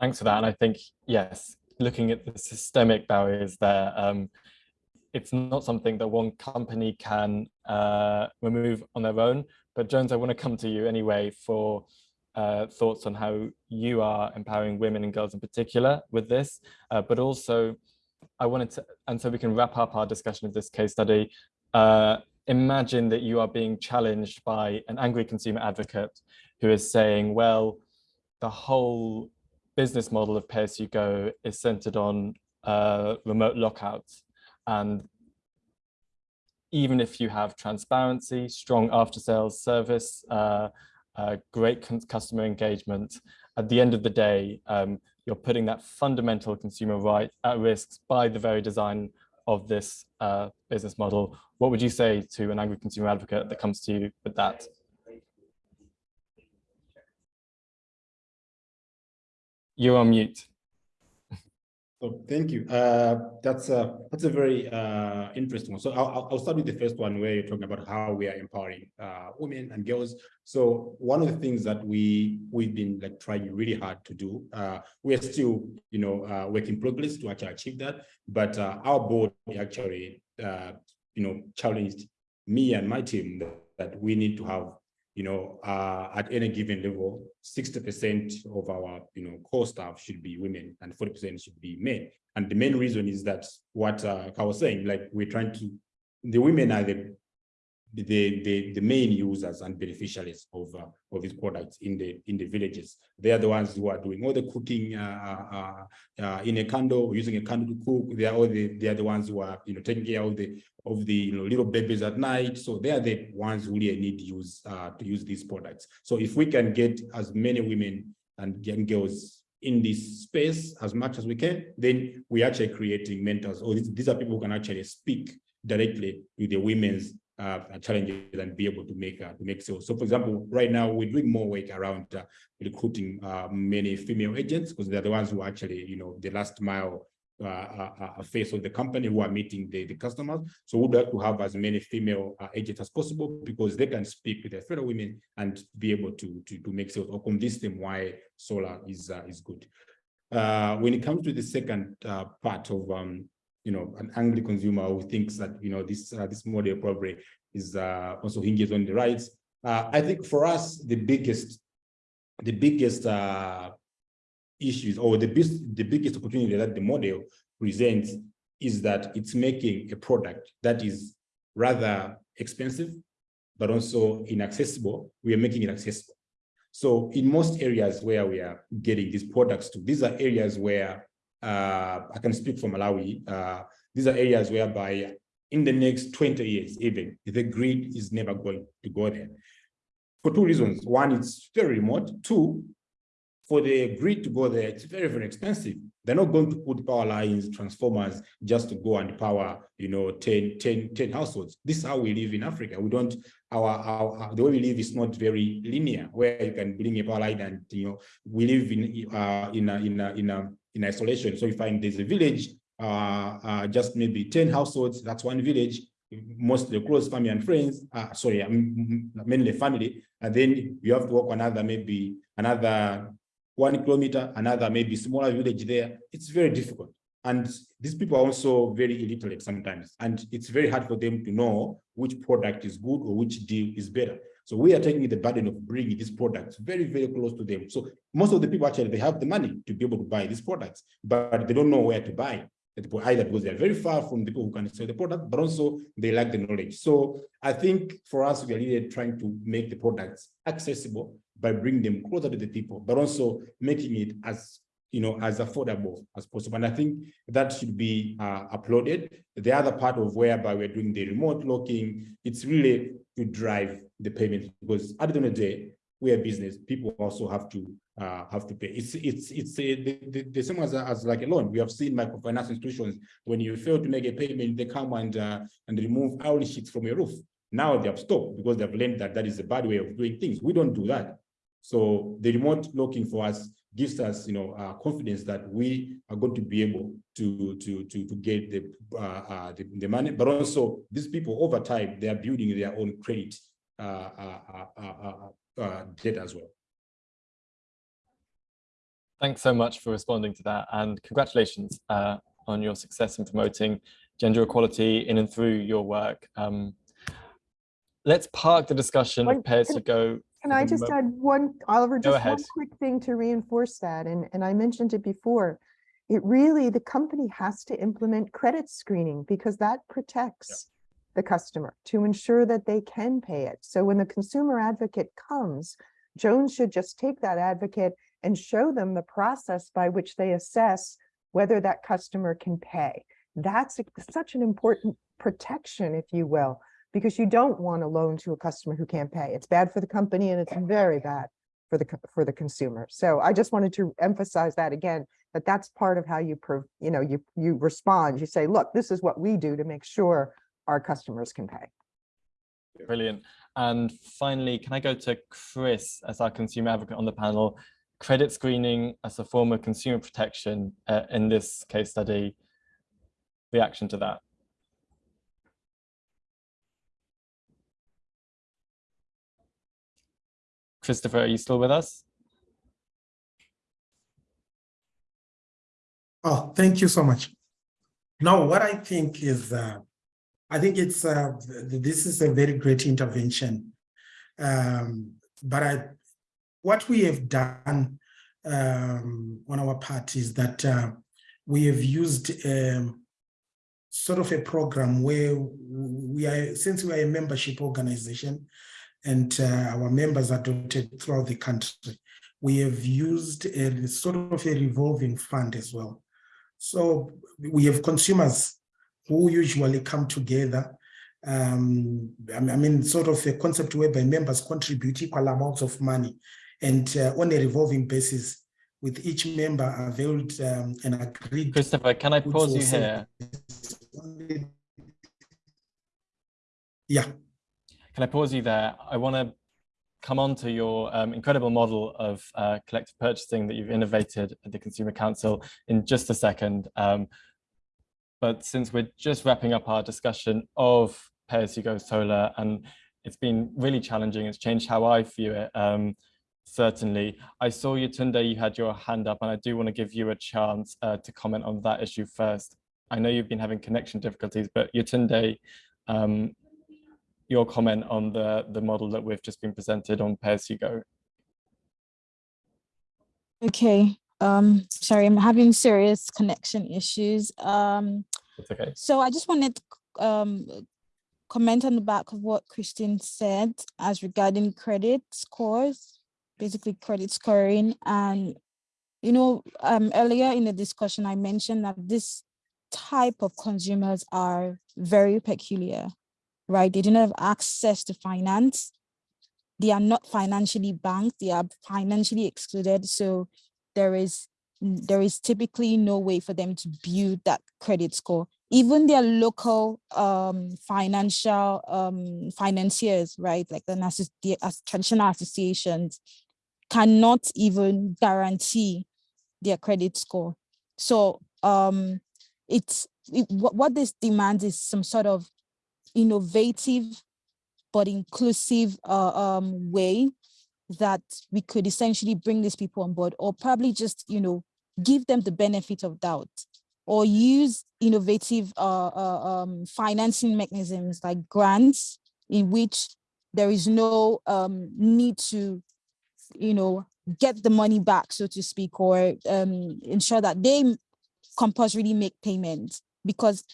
Speaker 1: Thanks for that. And I think, yes, looking at the systemic barriers there, um, it's not something that one company can uh, remove on their own. But Jones, I want to come to you anyway for uh, thoughts on how you are empowering women and girls in particular with this, uh, but also I wanted to, and so we can wrap up our discussion of this case study. Uh, imagine that you are being challenged by an angry consumer advocate who is saying, well, the whole business model of pay-as-you-go is centered on uh, remote lockouts. And even if you have transparency, strong after-sales service, uh, uh, great customer engagement, at the end of the day, um, you're putting that fundamental consumer right at risk by the very design of this uh, business model. What would you say to an angry consumer advocate that comes to you with that? You're on mute.
Speaker 3: So thank you. Uh, that's a that's a very uh, interesting one. So I'll, I'll- start with the first one where you're talking about how we are empowering uh, women and girls. So one of the things that we we've been like trying really hard to do. Uh, we are still, you know, uh, work in progress to actually achieve that. But uh, our board actually, uh, you know, challenged me and my team that, that we need to have you know, at any given level, 60% of our, you know, core staff should be women and 40% should be men. And the main reason is that what uh, I was saying, like we're trying to, the women are the the the the main users and beneficiaries of uh, of these products in the in the villages. They are the ones who are doing all the cooking uh, uh, uh, in a candle, using a candle to cook. They are all the they are the ones who are you know taking care of the of the you know little babies at night. So they are the ones who really need to use uh, to use these products. So if we can get as many women and young girls in this space as much as we can, then we're actually creating mentors. Or these, these are people who can actually speak directly with the women's uh, challenges and be able to make uh, to make sales. So, for example, right now we're doing more work around uh, recruiting uh, many female agents because they're the ones who actually, you know, the last mile uh, uh, face of the company who are meeting the, the customers. So we'd like to have as many female agents as possible because they can speak with their fellow women and be able to to, to make sales or convince them why solar is is good. When it comes to the second part of um, you know, an angry consumer who thinks that, you know, this uh, this model probably is uh, also hinges on the rights. Uh, I think for us, the biggest, the biggest uh, issues or the the biggest opportunity that the model presents is that it's making a product that is rather expensive, but also inaccessible. We are making it accessible. So in most areas where we are getting these products to, these are areas where I can speak for Malawi. Uh, these are areas whereby in the next 20 years, even the grid is never going to go there. For two reasons. One, it's very remote. Two, for the grid to go there, it's very, very expensive. They're not going to put power lines, transformers, just to go and power, you know, 10, 10, 10 households. This is how we live in Africa. We don't, our, our- the way we live is not very linear, where you can bring a power line and, you know, we live in, uh, in, a, in, a, in, a, in isolation. So you find there's a village, uh, uh, just maybe 10 households, that's one village, mostly close family and friends, uh, sorry, um, mainly family, and then you have to walk another, maybe another one kilometer, another maybe smaller village there. It's very difficult. And these people are also very illiterate sometimes, and it's very hard for them to know which product is good or which deal is better. So we are taking the burden of bringing these products very, very close to them. So most of the people actually, they have the money to be able to buy these products, but they don't know where to buy it, either because they're very far from the people who can sell the product, but also they lack the knowledge. So I think for us, we are really trying to make the products accessible by bringing them closer to the people, but also making it as you know, as affordable as possible. And I think that should be uh, uploaded. The other part of whereby we're doing the remote locking, it's really to drive the payment because at the end of the day, we are business. People also have to uh, have to pay. It's it's it's a, the, the, the same as, as like a loan. We have seen microfinance institutions when you fail to make a payment, they come and uh, and remove iron sheets from your roof. Now they have stopped because they've learned that that is a bad way of doing things. We don't do that. So the remote locking for us gives us, you know, uh, confidence that we are going to be able to to to to get the, uh, uh, the the money, but also these people over time they are building their own credit uh, uh, uh, uh, uh, uh, as well.
Speaker 1: Thanks so much for responding to that and congratulations uh, on your success in promoting gender equality in and through your work. Um, let's park the discussion
Speaker 4: One-
Speaker 1: of pay as
Speaker 4: can-
Speaker 1: you go.
Speaker 4: Can I just add one, Oliver, just one quick thing to reinforce that, and, and I mentioned it before. It really, the company has to implement credit screening because that protects the customer to ensure that they can pay it. So when the consumer advocate comes, Jones should just take that advocate and show them the process by which they assess whether that customer can pay. That's a- such an important protection, if you will, because you don't want a loan to a customer who can't pay. It's bad for the company and it's very bad for the, for the consumer. So I just wanted to emphasize that again, that that's part of how you, you know, you, you respond. You say, look, this is what we do to make sure our customers can pay.
Speaker 1: Brilliant. And finally, can I go to Chris as our consumer advocate on the panel? credit screening as a form of consumer protection uh, in this case study, reaction to that? Christopher, are you still with us?
Speaker 5: Oh, thank you so much. Now, what I think is, uh, I think it's, uh, this is a very great intervention. Um, but I, what we have done um, on our part is that uh, we have used um, sort of a program where we are, since we are a membership organization and uh, our members are dotted throughout the country, we have used a sort of a revolving fund as well. So we have consumers who usually come together. Um, I mean- sort of a concept whereby members contribute equal amounts of money and uh, on a revolving basis with each member availed um, and agreed.
Speaker 1: Christopher, can I pause you here?
Speaker 5: Yeah,
Speaker 1: Can I pause you there? I want to come on to your um, incredible model of uh, collective purchasing that you've innovated at the Consumer Council in just a second. Um, but since we're just wrapping up our discussion of pay-as-you-go solar, and it's been really challenging, it's changed how I view it, um, certainly. I saw you, Tunde, you had your hand up, and I do want to give you a chance uh, to comment on that issue first. I know you've been having connection difficulties, but Yetunde, um, your comment on the the model that we've just been presented on pay as you go.
Speaker 2: Okay, um, sorry, I'm having serious connection issues. Um,
Speaker 1: It's okay.
Speaker 2: so I just wanted to um comment on the back of what Christine said as regarding credit scores, basically credit scoring. And, you know, um, earlier in the discussion, I mentioned that this type of consumers are very peculiar, right? They do not have access to finance. They are not financially banked, they are financially excluded. So there is there is typically no way for them to build that credit score. Even their local um, financial um, financiers, right, like the, the traditional associations, cannot even guarantee their credit score. So um, it's it, what, what this demands is some sort of innovative but inclusive uh, um, way that we could essentially bring these people on board or probably just, you know, give them the benefit of doubt or use innovative uh, uh, um, financing mechanisms like grants in which there is no um, need to, you know, get the money back, so to speak, or um, ensure that they compulsorily make payments because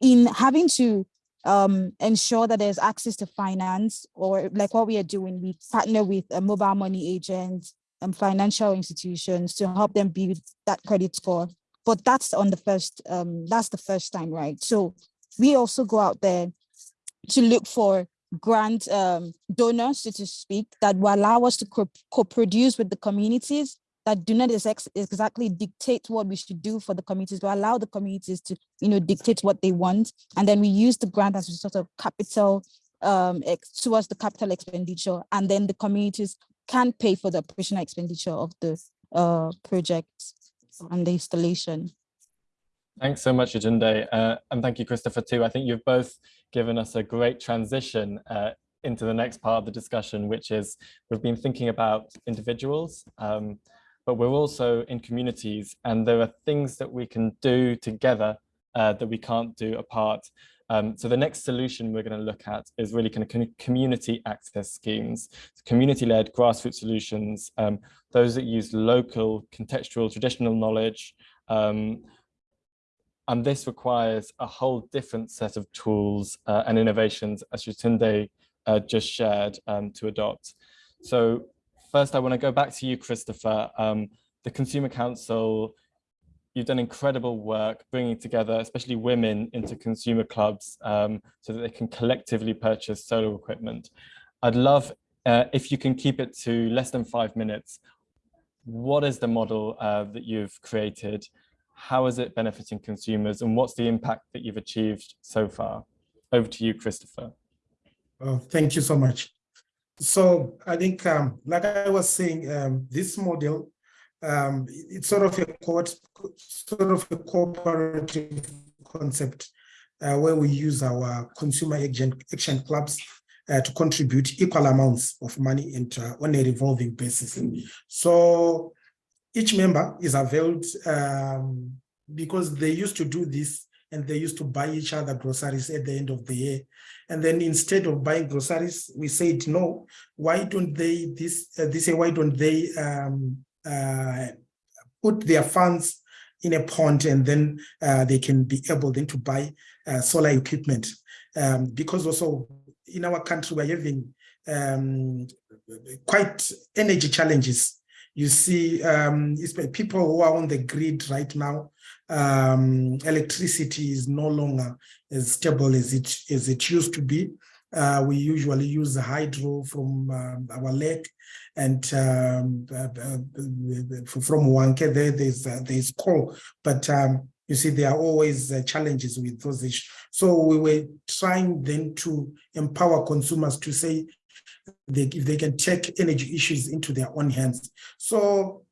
Speaker 2: in having to um, ensure that there's access to finance or like what we are doing, we partner with uh, mobile money agents and financial institutions to help them build that credit score. But that's on the first, um, that's the first time, right? So we also go out there to look for grant um, donors, so to speak, that will allow us to co- co-produce with the communities that do not ex- exactly dictate what we should do for the communities, but allow the communities to, you know, dictate what they want. And then we use the grant as a sort of capital um, towards the capital expenditure, and then the communities can pay for the operational expenditure of the uh, project and the installation.
Speaker 1: Thanks so much, Yetunde, uh, and thank you, Christopher, too. I think you've both given us a great transition uh, into the next part of the discussion, which is we've been thinking about individuals, um, but we're also in communities, and there are things that we can do together uh, that we can't do apart. Um, so the next solution we're going to look at is really kind of community access schemes, community-led grassroots solutions, um, those that use local, contextual, traditional knowledge, um, and this requires a whole different set of tools uh, and innovations, as Yetunde uh, just shared, um, to adopt. So first, I want to go back to you, Christopher. Um, the Consumer Council, you've done incredible work bringing together, especially women, into consumer clubs um, so that they can collectively purchase solar equipment. I'd love uh, if you can keep it to less than five minutes. What is the model uh, that you've created? how is it benefiting consumers and what's the impact that you've achieved so far? Over to you, Christopher.
Speaker 5: Oh, thank you so much. So I think, um, like I was saying, um, this model, um, it's sort of a sort of a cooperative concept uh, where we use our consumer action, action clubs uh, to contribute equal amounts of money into on a revolving basis. So each member is availed um, because they used to do this and they used to buy each other groceries at the end of the year. And then instead of buying groceries, we said, no, why don't they, this, uh, this year, why don't they um, uh, put their funds in a pond and then uh, they can be able then to buy uh, solar equipment. Um, because also in our country, we're having um, quite energy challenges. You see um, people who are on the grid right now, um, electricity is no longer as stable as it as it used to be. Uh, we usually use hydro from um, our lake and um, uh, uh, from Hwange there, there's, uh, there's coal, but um, you see, there are always uh, challenges with those issues. So we were trying then to empower consumers to say they, if they can take energy issues into their own hands. So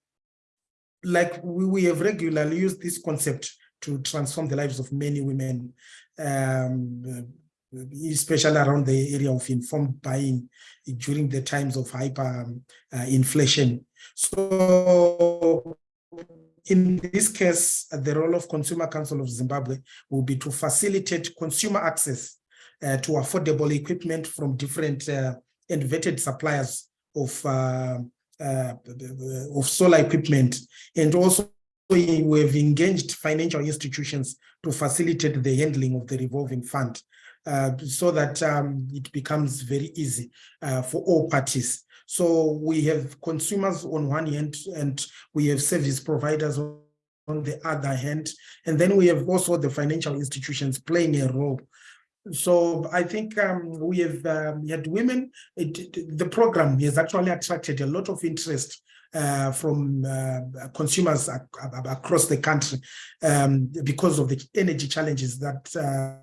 Speaker 5: like we, we have regularly used this concept to transform the lives of many women, um, especially around the area of informed buying during the times of hyper uh, inflation. So in this case, the role of Consumer Council of Zimbabwe will be to facilitate consumer access uh, to affordable equipment from different uh, suppliers of uh, of solar equipment, and also we have engaged financial institutions to facilitate the handling of the revolving fund, uh, so that um, it becomes very easy uh, for all parties. So we have consumers on one hand, and we have service providers on the other hand, and then we have also the financial institutions playing a role so I think um, we have um, had women, it, the program has actually attracted a lot of interest uh, from uh, consumers ac across the country um, because of the energy challenges that uh,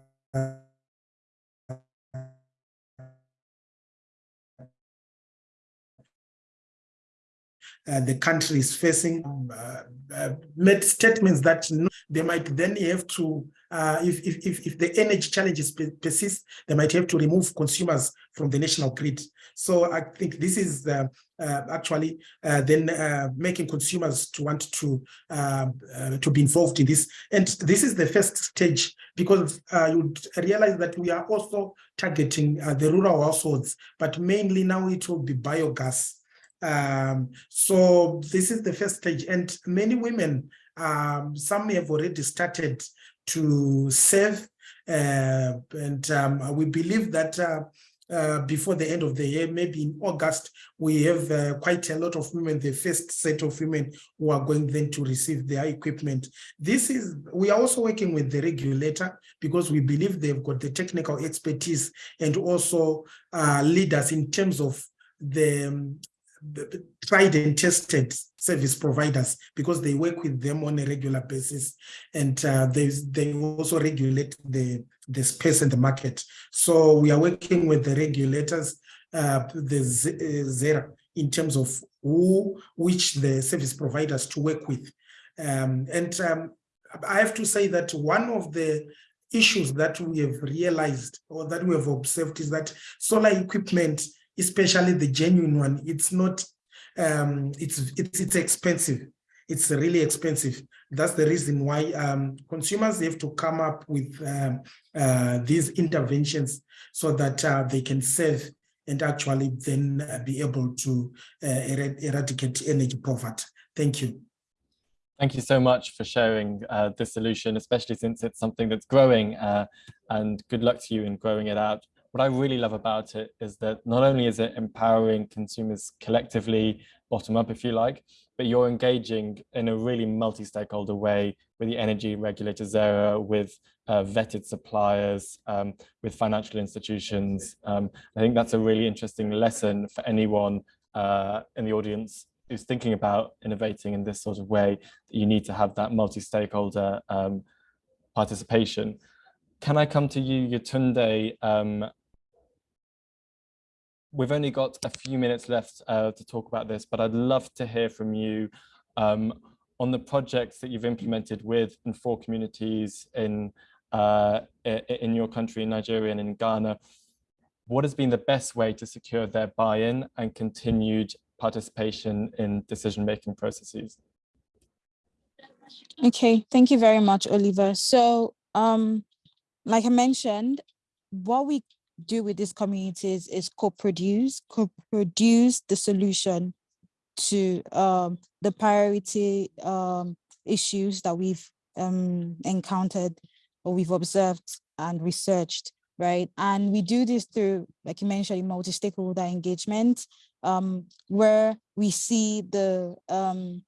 Speaker 5: uh, the country is facing uh, uh, made statements that they might then have to, uh, if, if, if, the energy challenges persist, they might have to remove consumers from the national grid. So I think this is uh, uh, actually then making consumers to want to to be involved in this. And this is the first stage because you realize that we are also targeting the rural households, but mainly now it will be biogas um, so this is the first stage and many women, um, some have already started to save uh, and um, we believe that uh, uh, before the end of the year, maybe in August, we have uh, quite a lot of women, the first set of women who are going then to receive their equipment. This is, we are also working with the regulator because we believe they've got the technical expertise and also uh, leaders in terms of the um, tried and tested service providers because they work with them on a regular basis and uh, they, they also regulate the, the space and the market. So we are working with the regulators, uh, the ZERA, in terms of who, which the service providers to work with. Um, and um, I have to say that one of the issues that we have realized or that we have observed is that solar equipment especially the genuine one, it's not, um, it's, it's, it's expensive. It's really expensive. That's the reason why um, consumers have to come up with um, uh, these interventions so that uh, they can save and actually then uh, be able to uh, eradicate energy poverty. Thank you.
Speaker 1: Thank you so much for sharing uh, this solution, especially since it's something that's growing uh, and good luck to you in growing it out what I really love about it is that not only is it empowering consumers collectively, bottom up if you like, but you're engaging in a really multi-stakeholder way with the energy regulators ZERA, with uh, vetted suppliers, um, with financial institutions. Um, I think that's a really interesting lesson for anyone uh, in the audience who's thinking about innovating in this sort of way, you need to have that multi-stakeholder um, participation. Can I come to you, Yetunde, um, we've only got a few minutes left uh, to talk about this, but I'd love to hear from you um, on the projects that you've implemented with and for communities in uh, in your country, Nigeria and in Ghana. What has been the best way to secure their buy-in and continued participation in decision-making processes?
Speaker 2: Okay, thank you very much, Oliver. So, um, like I mentioned, what we do with these communities is co-produce, co-produce the solution to um, the priority um, issues that we've um, encountered or we've observed and researched, right? And we do this through, like you mentioned, multi-stakeholder engagement, um, where we see the um,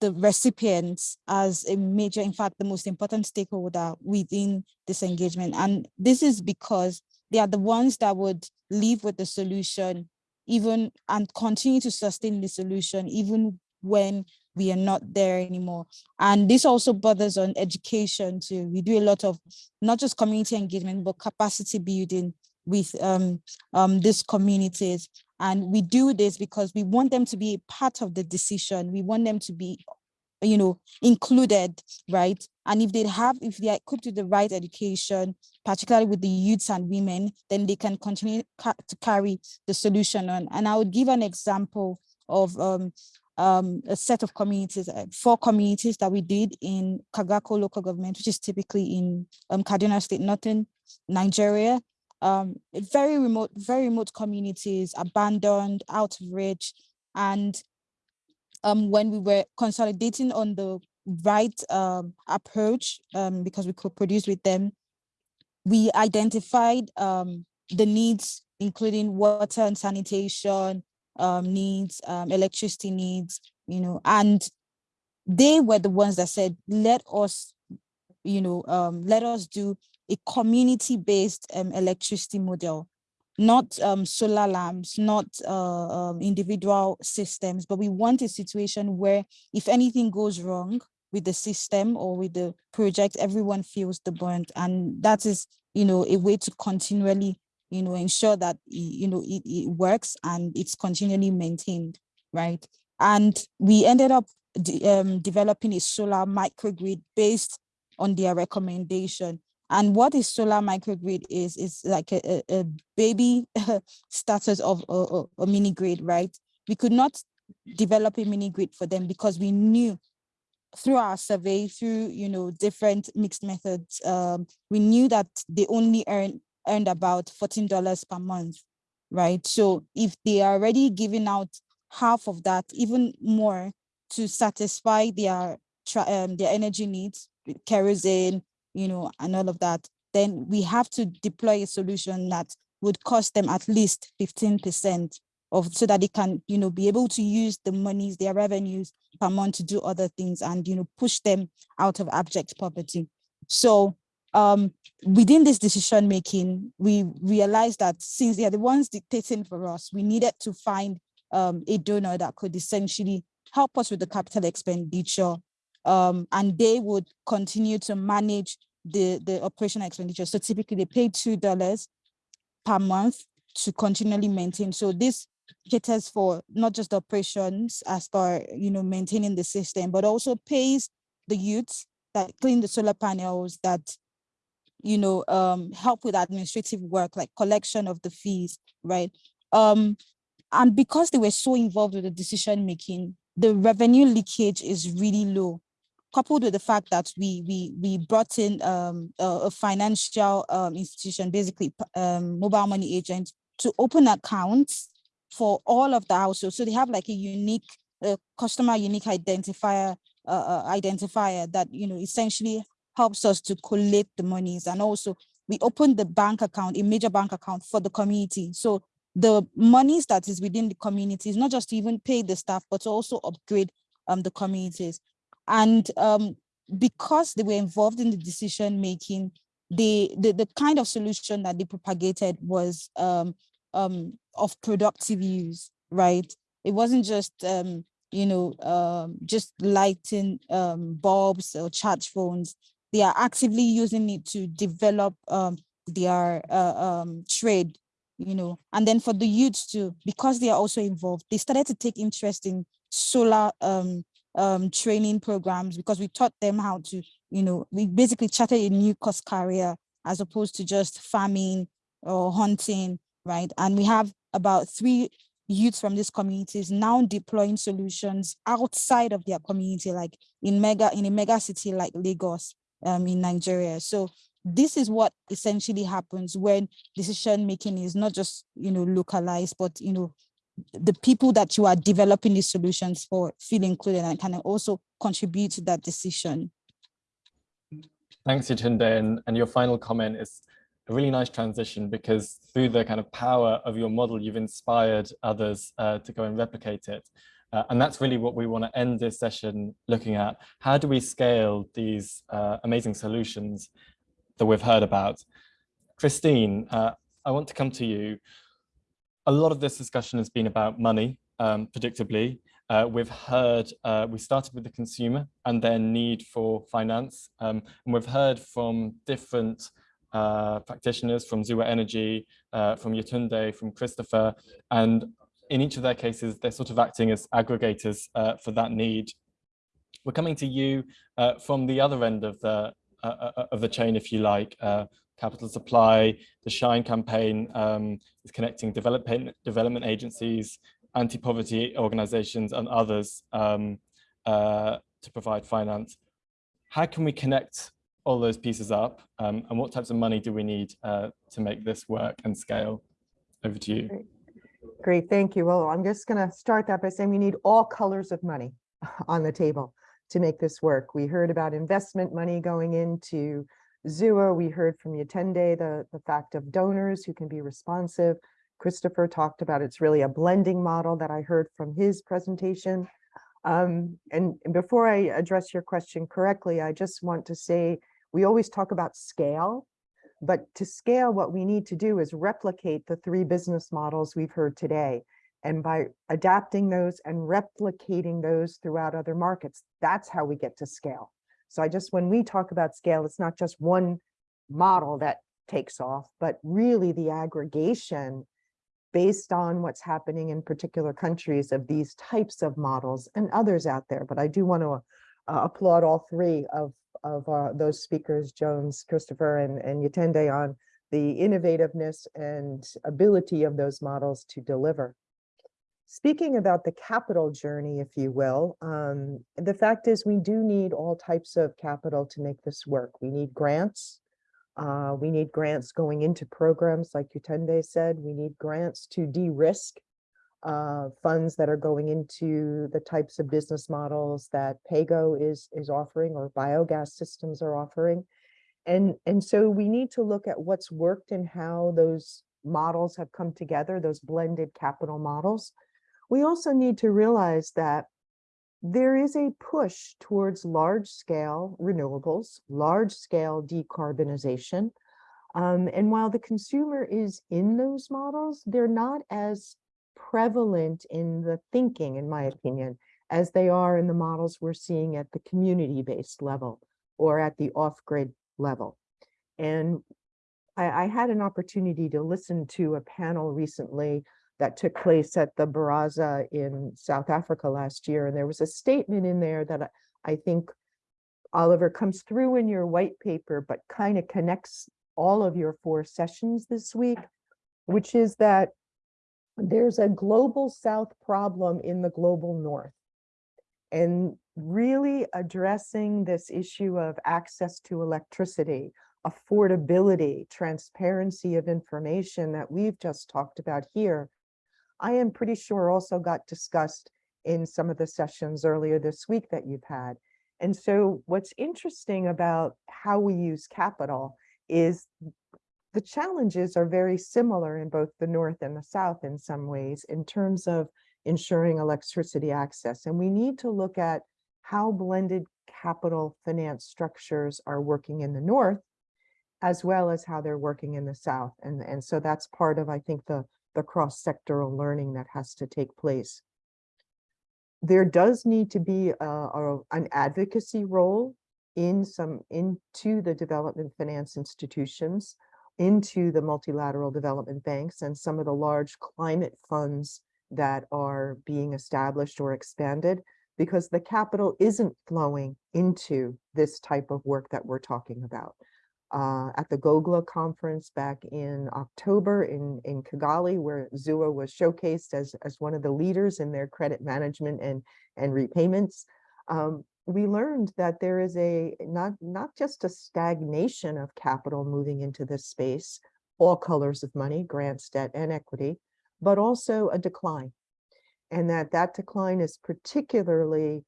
Speaker 2: the recipients as a major, in fact, the most important stakeholder within this engagement. And this is because they are the ones that would live with the solution even and continue to sustain the solution even when we are not there anymore. And this also bothers on education too. We do a lot of not just community engagement, but capacity building with um, um, these communities. And we do this because we want them to be a part of the decision. We want them to be you know, included, right? And if they have, if they are equipped with the right education, particularly with the youths and women, then they can continue ca to carry the solution on. And I would give an example of um, um, a set of communities, uh, four communities that we did in Kagarko local government, which is typically in um, Kaduna State, Northern Nigeria. Um, very remote, very remote communities, abandoned, out of reach, and um, when we were consolidating on the right um, approach, um, because we could produce with them, we identified um, the needs, including water and sanitation um, needs, electricity needs, you know, and they were the ones that said, let us, you know, let us do a community-based um, electricity model not um, solar lamps, not uh, um, individual systems, but we want a situation where if anything goes wrong with the system or with the project, everyone feels the burnt. And that is, you know, a way to continually, you know, ensure that, you know, it, it works and it's continually maintained, right? And we ended up de um, developing a solar microgrid based on their recommendation. And what is solar microgrid is, is like a, a, a baby status of a, a, a mini grid, right? We could not develop a mini grid for them because we knew through our survey, through you know different mixed methods, um, we knew that they only earn earned about $14 per month, right? So if they are already giving out half of that, even more to satisfy their um, their energy needs, kerosene, you know, and all of that, then we have to deploy a solution that would cost them at least 15% of so that they can, you know, be able to use the monies, their revenues per month to do other things and, you know, push them out of abject poverty. So um, within this decision making, we realized that since they are the ones dictating for us, we needed to find um, a donor that could essentially help us with the capital expenditure um, and they would continue to manage the, the operational expenditure. So typically they pay $2 per month to continually maintain. So this caters for not just operations as far, you know, maintaining the system, but also pays the youths that clean the solar panels that, you know, um, help with administrative work, like collection of the fees, right? Um, and because they were so involved with the decision making, the revenue leakage is really low coupled with the fact that we we we brought in um, a, a, financial um, institution, basically um, mobile money agent, to open accounts for all of the households. So they have like a unique uh, customer unique identifier uh, uh, identifier that you know essentially helps us to collect the monies, and also we opened the bank account, a major bank account for the community. So the monies that is within the community is not just to even pay the staff, but to also upgrade um, the communities. And um, because they were involved in the decision making, the, the, the kind of solution that they propagated was um, um, of productive use, right? It wasn't just, um, you know, um, just lighting um, bulbs or charge phones. They are actively using it to develop um, their uh, um, trade, you know, and then for the youths too, because they are also involved, they started to take interest in solar um, um, training programs because we taught them how to, you know, we basically charted a new course career as opposed to just farming or hunting, right? And we have about three youths from these communities now deploying solutions outside of their community, like in mega in a mega city like Lagos um, in Nigeria. So this is what essentially happens when decision making is not just you know localized, but you know the people that you are developing these solutions for feel included and can also contribute to that decision.
Speaker 1: Thanks, Yetunde. And, and your final comment is a really nice transition because through the kind of power of your model, you've inspired others uh, to go and replicate it. Uh, and that's really what we want to end this session looking at. How do we scale these uh, amazing solutions that we've heard about? Christine, uh, I want to come to you. A lot of this discussion has been about money, um, predictably. Uh, we've heard, uh, we started with the consumer and their need for finance. Um, and we've heard from different uh, practitioners from Zuwa Energy, uh, from Yetunde, from Christopher, and in each of their cases, they're sort of acting as aggregators uh, for that need. We're coming to you uh, from the other end of the of the chain, if you like, capital supply. The Shine campaign um, is connecting development development agencies, anti-poverty organizations, and others um, to provide finance. How can we connect all those pieces up um, and what types of money do we need uh, to make this work and scale? Over to you.
Speaker 4: Great. Great, thank you. Well, I'm just going to start that by saying we need all colors of money on the table to make this work. We heard about investment money going into Zuwa. We heard from Yetunde the, the fact of donors who can be responsive. Christopher talked about it's really a blending model that I heard from his presentation. Um, and, and before I address your question correctly, I just want to say we always talk about scale but to scale, what we need to do is replicate the three business models we've heard today. And by adapting those and replicating those throughout other markets, that's how we get to scale. So I just, when we talk about scale, it's not just one model that takes off, but really the aggregation based on what's happening in particular countries of these types of models and others out there. But I do want to uh, applaud all three of of uh, those speakers, Jones, Christopher, and, and Yetunde on the innovativeness and ability of those models to deliver. Speaking about the capital journey, if you will, um, the fact is we do need all types of capital to make this work. We need grants. Uh, we need grants going into programs like Yetunde said. We need grants to de-risk uh, funds that are going into the types of business models that PAYGO is, is offering or biogas systems are offering. And, and so we need to look at what's worked and how those models have come together, those blended capital models. We also need to realize that there is a push towards large scale renewables, large scale decarbonization. Um, and while the consumer is in those models, they're not as prevalent in the thinking, in my opinion, as they are in the models we're seeing at the community-based level or at the off-grid level. And I, I, had an opportunity to listen to a panel recently that took place at the Baraza in South Africa last year. And there was a statement in there that I, think, Oliver, comes through in your white paper, but kind of connects all of your four sessions this week, which is that there's a global south problem in the global north. And really addressing this issue of access to electricity, affordability, transparency of information that we've just talked about here, I am pretty sure also got discussed in some of the sessions earlier this week that you've had. And so what's interesting about how we use capital is the challenges are very similar in both the North and the South in some ways in terms of ensuring electricity access. And we need to look at how blended capital finance structures are working in the North, as well as how they're working in the South. And, and so that's part of, I think, the, the cross-sectoral learning that has to take place. There does need to be a, a, an advocacy role in some into the development finance institutions into the multilateral development banks and some of the large climate funds that are being established or expanded because the capital isn't flowing into this type of work that we're talking about. Uh, at the GOGLA conference back in October in, in Kigali, where Zuwa was showcased as, as one of the leaders in their credit management and, and repayments, um, we learned that there is a not, not just a stagnation of capital moving into this space, all colors of money, grants, debt, and equity, but also a decline. And that that decline is particularly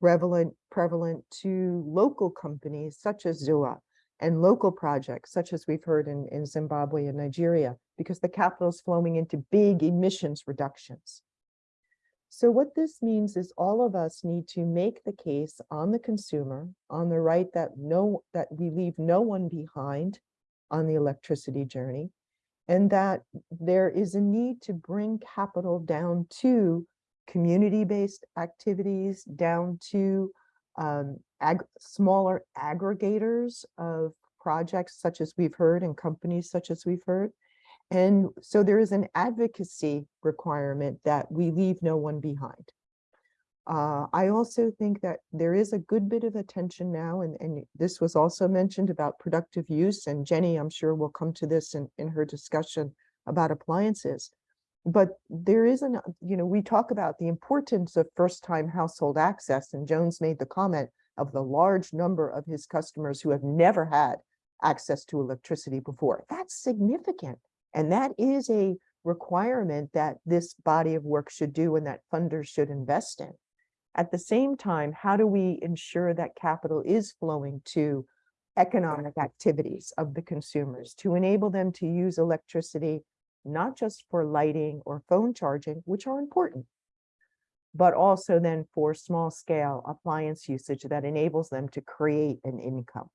Speaker 4: prevalent, prevalent to local companies such as Zuwa and local projects such as we've heard in, in Zimbabwe and Nigeria, because the capital is flowing into big emissions reductions. So what this means is all of us need to make the case on the consumer, on the right that no that we leave no one behind on the electricity journey, and that there is a need to bring capital down to community-based activities, down to um, ag smaller aggregators of projects such as we've heard and companies such as we've heard. And so there is an advocacy requirement that we leave no one behind. Uh, I also think that there is a good bit of attention now, and, and this was also mentioned about productive use, and Jenny, I'm sure will come to this in, in her discussion about appliances. But there is an, you know, we talk about the importance of first-time household access, and Jones made the comment of the large number of his customers who have never had access to electricity before. That's significant. And that is a requirement that this body of work should do and that funders should invest in. At the same time, how do we ensure that capital is flowing to economic activities of the consumers to enable them to use electricity, not just for lighting or phone charging, which are important, but also then for small scale appliance usage that enables them to create an income.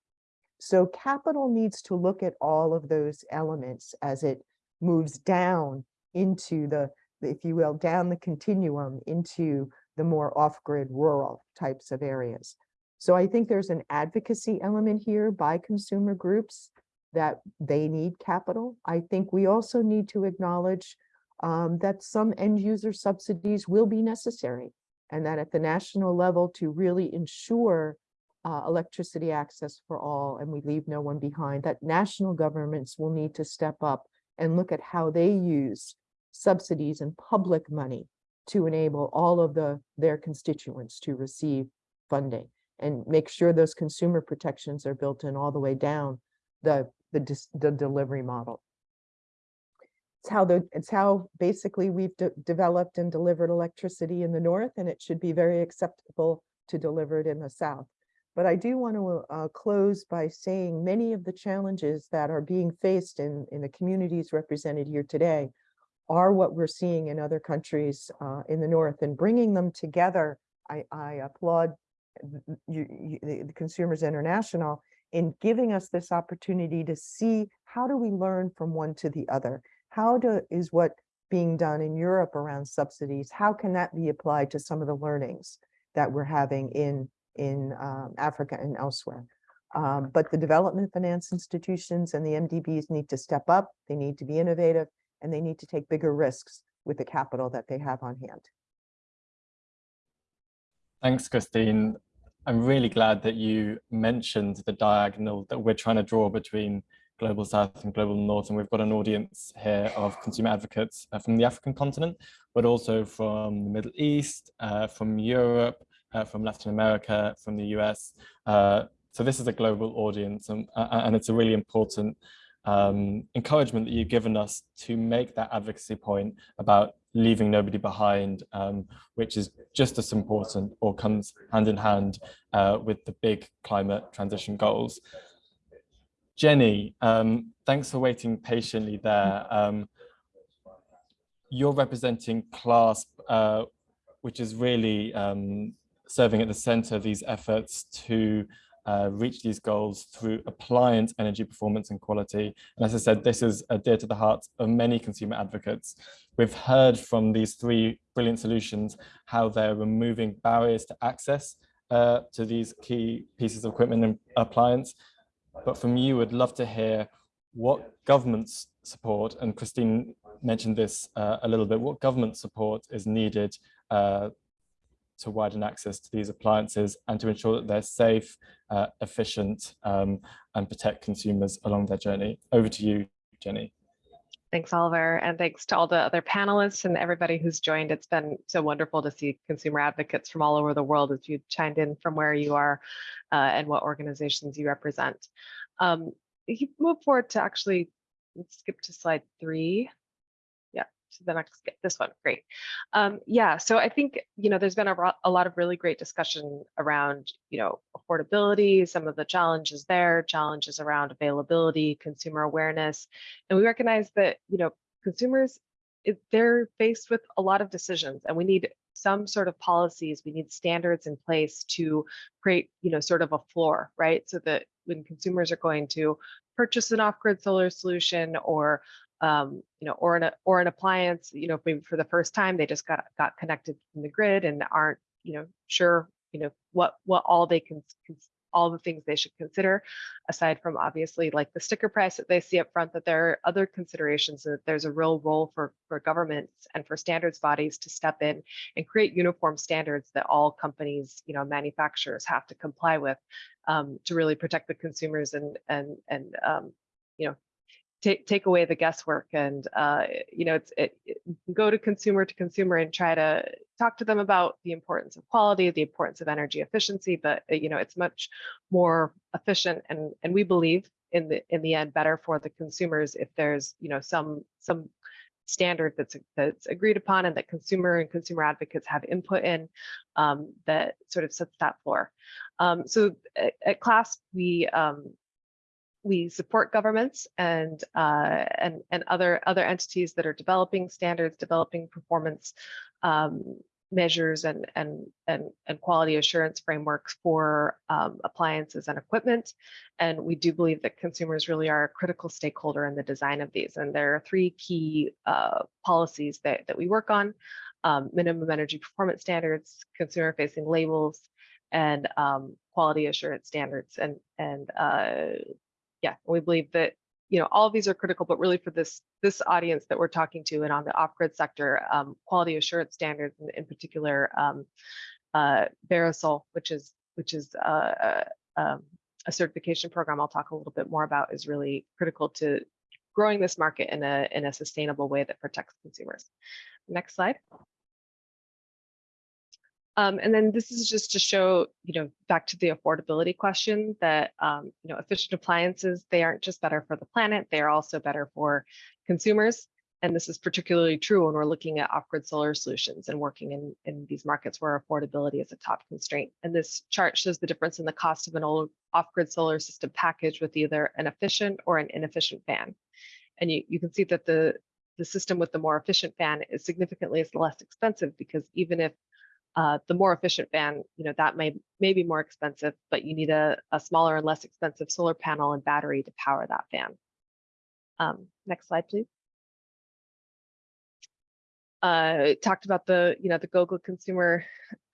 Speaker 4: So capital needs to look at all of those elements as it moves down into the, if you will, down the continuum into the more off-grid rural types of areas. So I think there's an advocacy element here by consumer groups that they need capital. I think we also need to acknowledge um, that some end user subsidies will be necessary and that at the national level to really ensure uh, electricity access for all and we leave no one behind, that national governments will need to step up and look at how they use subsidies and public money to enable all of the their constituents to receive funding and make sure those consumer protections are built in all the way down the the, the delivery model. It's how the it's how basically we've de developed and delivered electricity in the north, and it should be very acceptable to deliver it in the south. But I do want to uh, close by saying many of the challenges that are being faced in, in the communities represented here today are what we're seeing in other countries uh, in the North and bringing them together. I, I applaud you, the Consumers International in giving us this opportunity to see how do we learn from one to the other? How do, is what being done in Europe around subsidies, how can that be applied to some of the learnings that we're having in in um, Africa and elsewhere. Um, but the development finance institutions and the MDBs need to step up, they need to be innovative, and they need to take bigger risks with the capital that they have on hand.
Speaker 1: Thanks, Christine. I'm really glad that you mentioned the diagonal that we're trying to draw between Global South and Global North, and we've got an audience here of consumer advocates uh, from the African continent, but also from the Middle East, uh, from Europe, uh, from Latin America, from the US. Uh, so this is a global audience and, uh, and it's a really important um, encouragement that you've given us to make that advocacy point about leaving nobody behind, um, which is just as important or comes hand in hand uh, with the big climate transition goals. Jenny, um, thanks for waiting patiently there. Um, you're representing CLASP, uh, which is really um, serving at the center of these efforts to uh, reach these goals through appliance energy performance and quality. And as I said, this is uh, dear to the hearts of many consumer advocates. We've heard from these three brilliant solutions how they're removing barriers to access uh, to these key pieces of equipment and appliance. But from you, would love to hear what government's support, and Christine mentioned this uh, a little bit, what government support is needed uh, to widen access to these appliances and to ensure that they're safe, uh, efficient, um, and protect consumers along their journey. Over to you, Jenny.
Speaker 7: Thanks, Oliver, and thanks to all the other panelists and everybody who's joined. It's been so wonderful to see consumer advocates from all over the world as you chimed in from where you are uh, and what organizations you represent. Um, you move forward to actually, skip to slide three to the next, this one, great. Um, yeah, so I think, you know, there's been a, a lot of really great discussion around, you know, affordability, some of the challenges there, challenges around availability, consumer awareness. And we recognize that, you know, consumers, it, they're faced with a lot of decisions and we need some sort of policies, we need standards in place to create, you know, sort of a floor, right? So that when consumers are going to purchase an off-grid solar solution or um, you know, or an or an appliance, you know, maybe for the first time they just got got connected from the grid and aren't, you know, sure, you know, what what all they can, all the things they should consider, aside from obviously like the sticker price that they see up front, that there are other considerations that there's a real role for for governments and for standards bodies to step in and create uniform standards that all companies, you know, manufacturers have to comply with um, to really protect the consumers and and and um, you know take take away the guesswork and uh, you know it's it, it, go to consumer to consumer and try to talk to them about the importance of quality the importance of energy efficiency but uh, you know it's much more efficient and and we believe in the in the end better for the consumers if there's you know some some standard that's that's agreed upon and that consumer and consumer advocates have input in um, that sort of sets that floor. Um, so at, at CLASP we um, we support governments and uh, and and other other entities that are developing standards, developing performance um, measures and and and and quality assurance frameworks for um, appliances and equipment. And we do believe that consumers really are a critical stakeholder in the design of these. And there are three key uh, policies that that we work on: um, minimum energy performance standards, consumer-facing labels, and um, quality assurance standards. And and uh, yeah, we believe that you know all of these are critical, but really for this this audience that we're talking to and on the off-grid sector, um, quality assurance standards, in, in particular, um, uh, VeraSol, which is which is uh, um, a certification program I'll talk a little bit more about, is really critical to growing this market in a in a sustainable way that protects consumers. Next slide. Um, and then this is just to show, you know, back to the affordability question that, um, you know, efficient appliances, they aren't just better for the planet, they are also better for consumers. And this is particularly true when we're looking at off-grid solar solutions and working in, in these markets where affordability is a top constraint. And this chart shows the difference in the cost of an old off-grid solar system package with either an efficient or an inefficient fan. And you, you can see that the, the system with the more efficient fan is significantly less expensive because even if uh, the more efficient fan, you know, that may, may be more expensive, but you need a, a smaller and less expensive solar panel and battery to power that fan. Um, next slide, please. Uh, talked about the, you know, the GOGLA consumer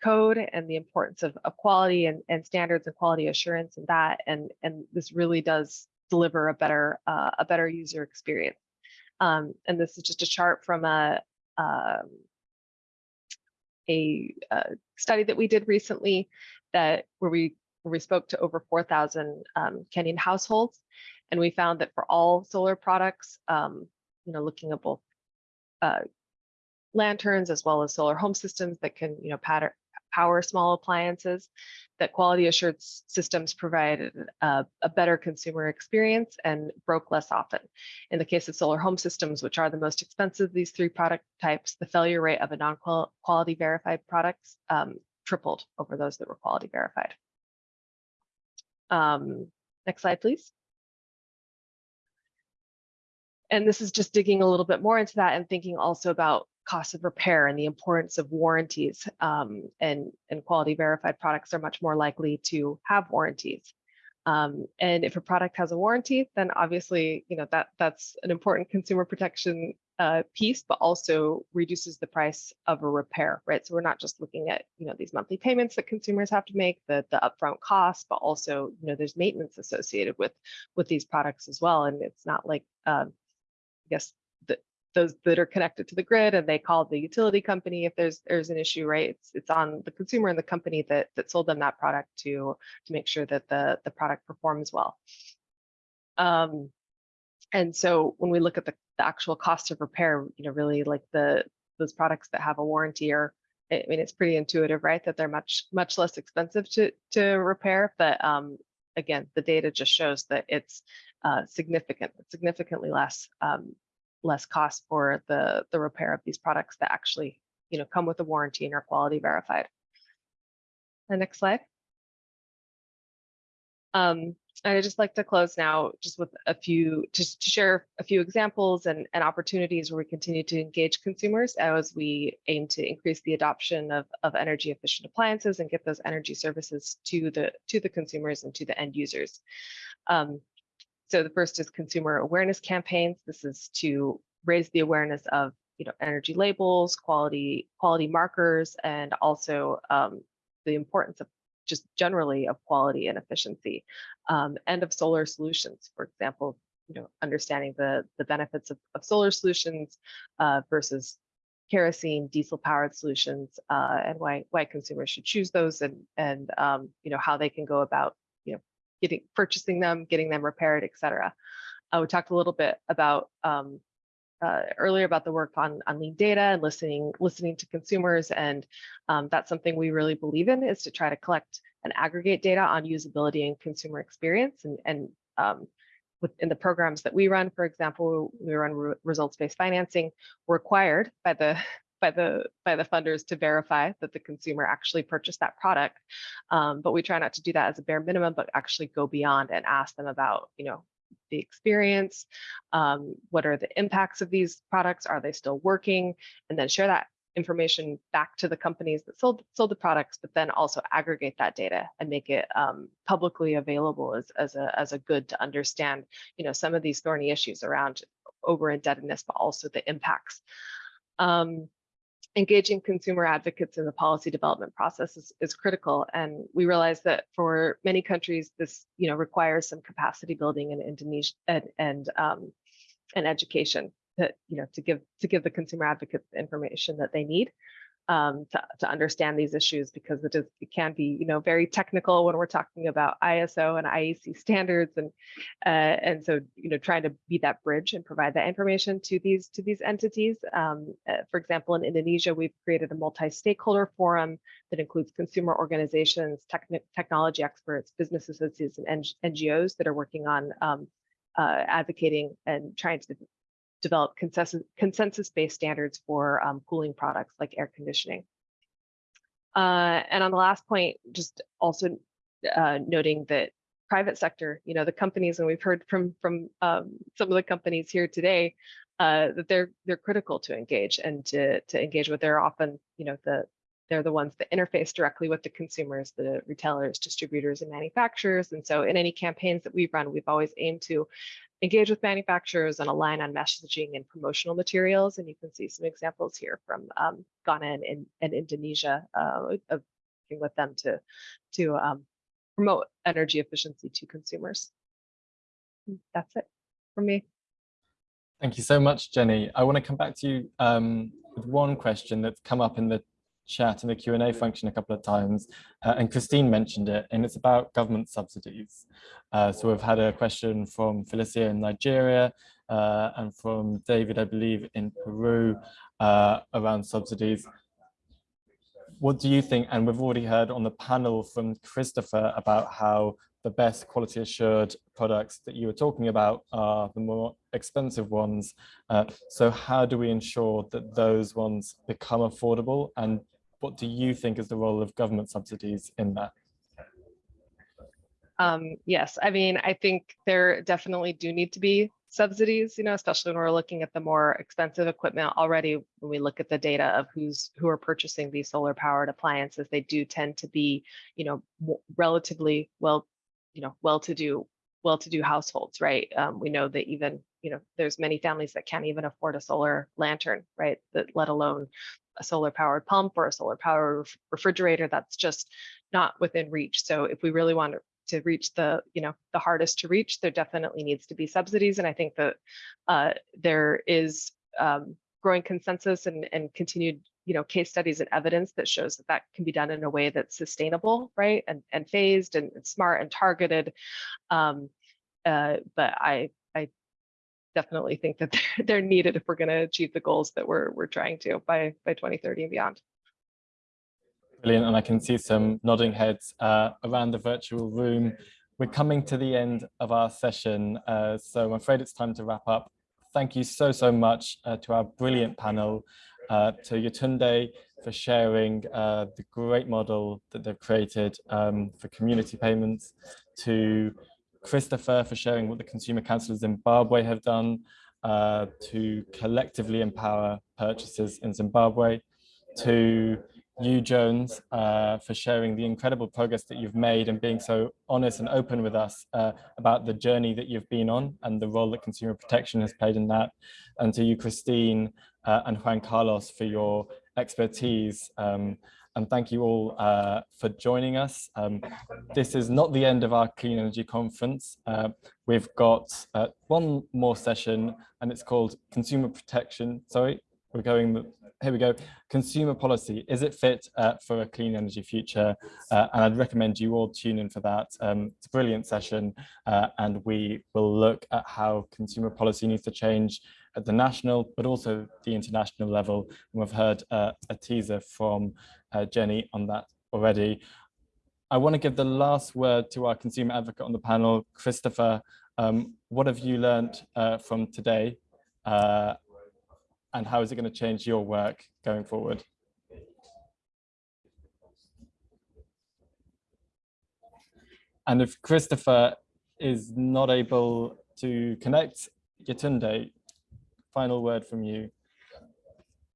Speaker 7: code and the importance of, of quality and, and standards and quality assurance and that, and, and this really does deliver a better, uh, a better user experience. Um, and this is just a chart from a, um, a uh, study that we did recently that where we where we spoke to over 4,000 um, Kenyan households, and we found that for all solar products, um, you know, looking at both uh, lanterns as well as solar home systems that can, you know, pattern, power small appliances, that quality assurance systems provided a, a, better consumer experience and broke less often. In the case of solar home systems, which are the most expensive of these three product types, the failure rate of a non-quality verified products um, tripled over those that were quality verified. Um, next slide, please. And this is just digging a little bit more into that and thinking also about cost of repair and the importance of warranties um, and, and quality verified products are much more likely to have warranties. Um, and if a product has a warranty, then obviously, you know, that that's an important consumer protection uh, piece, but also reduces the price of a repair, right? So we're not just looking at, you know, these monthly payments that consumers have to make, the, the upfront costs, but also, you know, there's maintenance associated with, with these products as well. And it's not like, um, I guess, those that are connected to the grid and they call the utility company if there's there's an issue, right? It's it's on the consumer and the company that that sold them that product to to make sure that the the product performs well. Um, and so when we look at the, the actual cost of repair, you know, really like the those products that have a warranty are, I mean, it's pretty intuitive, right? That they're much much less expensive to to repair. But um, again, the data just shows that it's uh, significant, significantly less um, less cost for the the repair of these products that actually you know come with a warranty and are quality verified. The next slide. Um, I'd just like to close now just with a few, just to share a few examples and, and opportunities where we continue to engage consumers as we aim to increase the adoption of, of energy efficient appliances and get those energy services to the, to the consumers and to the end users. Um, so the first is consumer awareness campaigns. This is to raise the awareness of you know, energy labels, quality, quality markers, and also um, the importance of just generally of quality and efficiency um, and of solar solutions. For example, you know, understanding the, the benefits of, of solar solutions uh, versus kerosene, diesel powered solutions uh, and why, why consumers should choose those and, and um, you know, how they can go about, getting, purchasing them, getting them repaired, et cetera. Uh, we talked a little bit about um, uh, earlier about the work on, on lean data and listening listening to consumers and um, that's something we really believe in is to try to collect and aggregate data on usability and consumer experience and, and um, within the programs that we run for example we run re results-based financing required by the by the by the funders to verify that the consumer actually purchased that product um, but we try not to do that as a bare minimum but actually go beyond and ask them about you know the experience, um, what are the impacts of these products, are they still working, and then share that information back to the companies that sold sold the products, but then also aggregate that data and make it um, publicly available as, as a as a good to understand, you know, some of these thorny issues around over indebtedness, but also the impacts. Um, engaging consumer advocates in the policy development process is, is critical. And we realize that for many countries, this you know requires some capacity building in Indonesia and and, um, and education to you know to give to give the consumer advocates the information that they need um, to, to understand these issues because it is it can be you know very technical when we're talking about ISO and IEC standards and uh, and so you know trying to be that bridge and provide that information to these to these entities. Um, uh, for example, in Indonesia, we've created a multi-stakeholder forum that includes consumer organizations, techn technology experts, business associates, and NGOs that are working on um, uh, advocating and trying to develop consensus consensus-based standards for um, cooling products like air conditioning. Uh, and on the last point, just also uh, noting that private sector, you know, the companies, and we've heard from from um, some of the companies here today, uh, that they're they're critical to engage and to to engage with. They're often, you know, the they're the ones that interface directly with the consumers, the retailers, distributors, and manufacturers. And so in any campaigns that we've run, we've always aimed to engage with manufacturers and align on messaging and promotional materials. And you can see some examples here from um, Ghana and, and Indonesia uh, of working with them to, to um, promote energy efficiency to consumers. That's it for me.
Speaker 1: Thank you so much, Jenny. I want to come back to you um, with one question that's come up in the chat in the Q&A function a couple of times, uh, and Christine mentioned it, and it's about government subsidies. Uh, so we've had a question from Felicia in Nigeria, uh, and from David, I believe, in Peru, uh, around subsidies. What do you think? And we've already heard on the panel from Christopher about how the best quality assured products that you were talking about are the more expensive ones. Uh, so how do we ensure that those ones become affordable and what do you think is the role of government subsidies in that?
Speaker 7: Um, yes, I mean, I think there definitely do need to be subsidies, you know, especially when we're looking at the more expensive equipment already, when we look at the data of who's who are purchasing these solar powered appliances, they do tend to be, you know, relatively well you know, well-to-do, well-to-do households, right? Um, we know that even, you know, there's many families that can't even afford a solar lantern, right? That let alone a solar powered pump or a solar powered refrigerator that's just not within reach. So if we really want to reach the, you know, the hardest to reach, there definitely needs to be subsidies. And I think that uh, there is um, growing consensus and, and continued, you know, case studies and evidence that shows that that can be done in a way that's sustainable, right? And, and phased and, and smart and targeted. Um, uh, but I, I definitely think that they're, they're needed if we're going to achieve the goals that we're, we're trying to by, by 2030 and beyond.
Speaker 1: Brilliant, and I can see some nodding heads uh, around the virtual room. We're coming to the end of our session, uh, so I'm afraid it's time to wrap up. Thank you so, so much uh, to our brilliant panel, uh, to Yetunde for sharing uh, the great model that they've created um, for community payments, to Christopher for sharing what the Consumer Council of Zimbabwe have done uh, to collectively empower purchases in Zimbabwe, to you, Jones, uh, for sharing the incredible progress that you've made and being so honest and open with us uh, about the journey that you've been on and the role that consumer protection has played in that. And to you, Christine uh, and Juan Carlos for your expertise. Um, and thank you all uh, for joining us. Um, this is not the end of our Clean Energy Conference. Uh, we've got uh, one more session and it's called Consumer Protection. Sorry, we're going here we go. Consumer policy, is it fit uh, for a clean energy future? Uh, and I'd recommend you all tune in for that. Um, it's a brilliant session and we will look at how consumer policy needs to change at the national, but also the international level. And we've heard uh, a teaser from uh, Jenny on that already. I want to give the last word to our consumer advocate on the panel, Christopher. Um, what have you learned uh, from today? and how is it going to change your work going forward? And if Christopher is not able to connect, Yetunde, final word from you.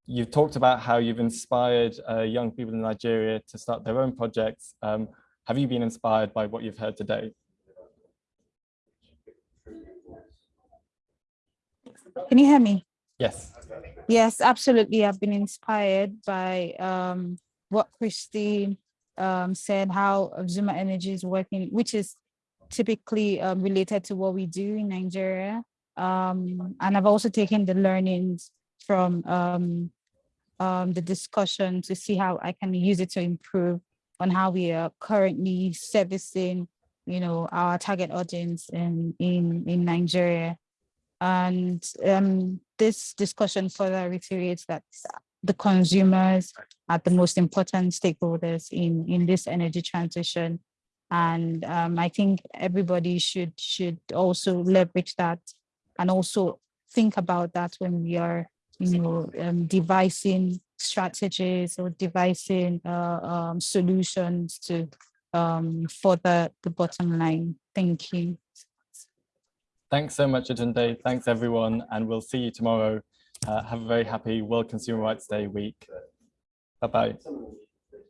Speaker 1: You've talked about how you've inspired uh, young people in Nigeria to start their own projects. Um, have you been inspired by what you've heard today?
Speaker 2: Can you hear me?
Speaker 1: Yes.
Speaker 2: Yes, absolutely. I've been inspired by um, what Christine um, said, how Zuwa Energy is working, which is typically um, related to what we do in Nigeria. Um, and I've also taken the learnings from um, um, the discussion to see how I can use it to improve on how we are currently servicing, you know, our target audience in, in, in Nigeria. And um, this discussion further reiterates that the consumers are the most important stakeholders in, in this energy transition. And um, I think everybody should should also leverage that and also think about that when we are, you know, um, devising strategies or devising uh, um, solutions to um, further the bottom line. Thank you.
Speaker 1: Thanks so much, Yetunde. Thanks, everyone. And we'll see you tomorrow. Uh, have a very happy World Consumer Rights Day week. Bye-bye.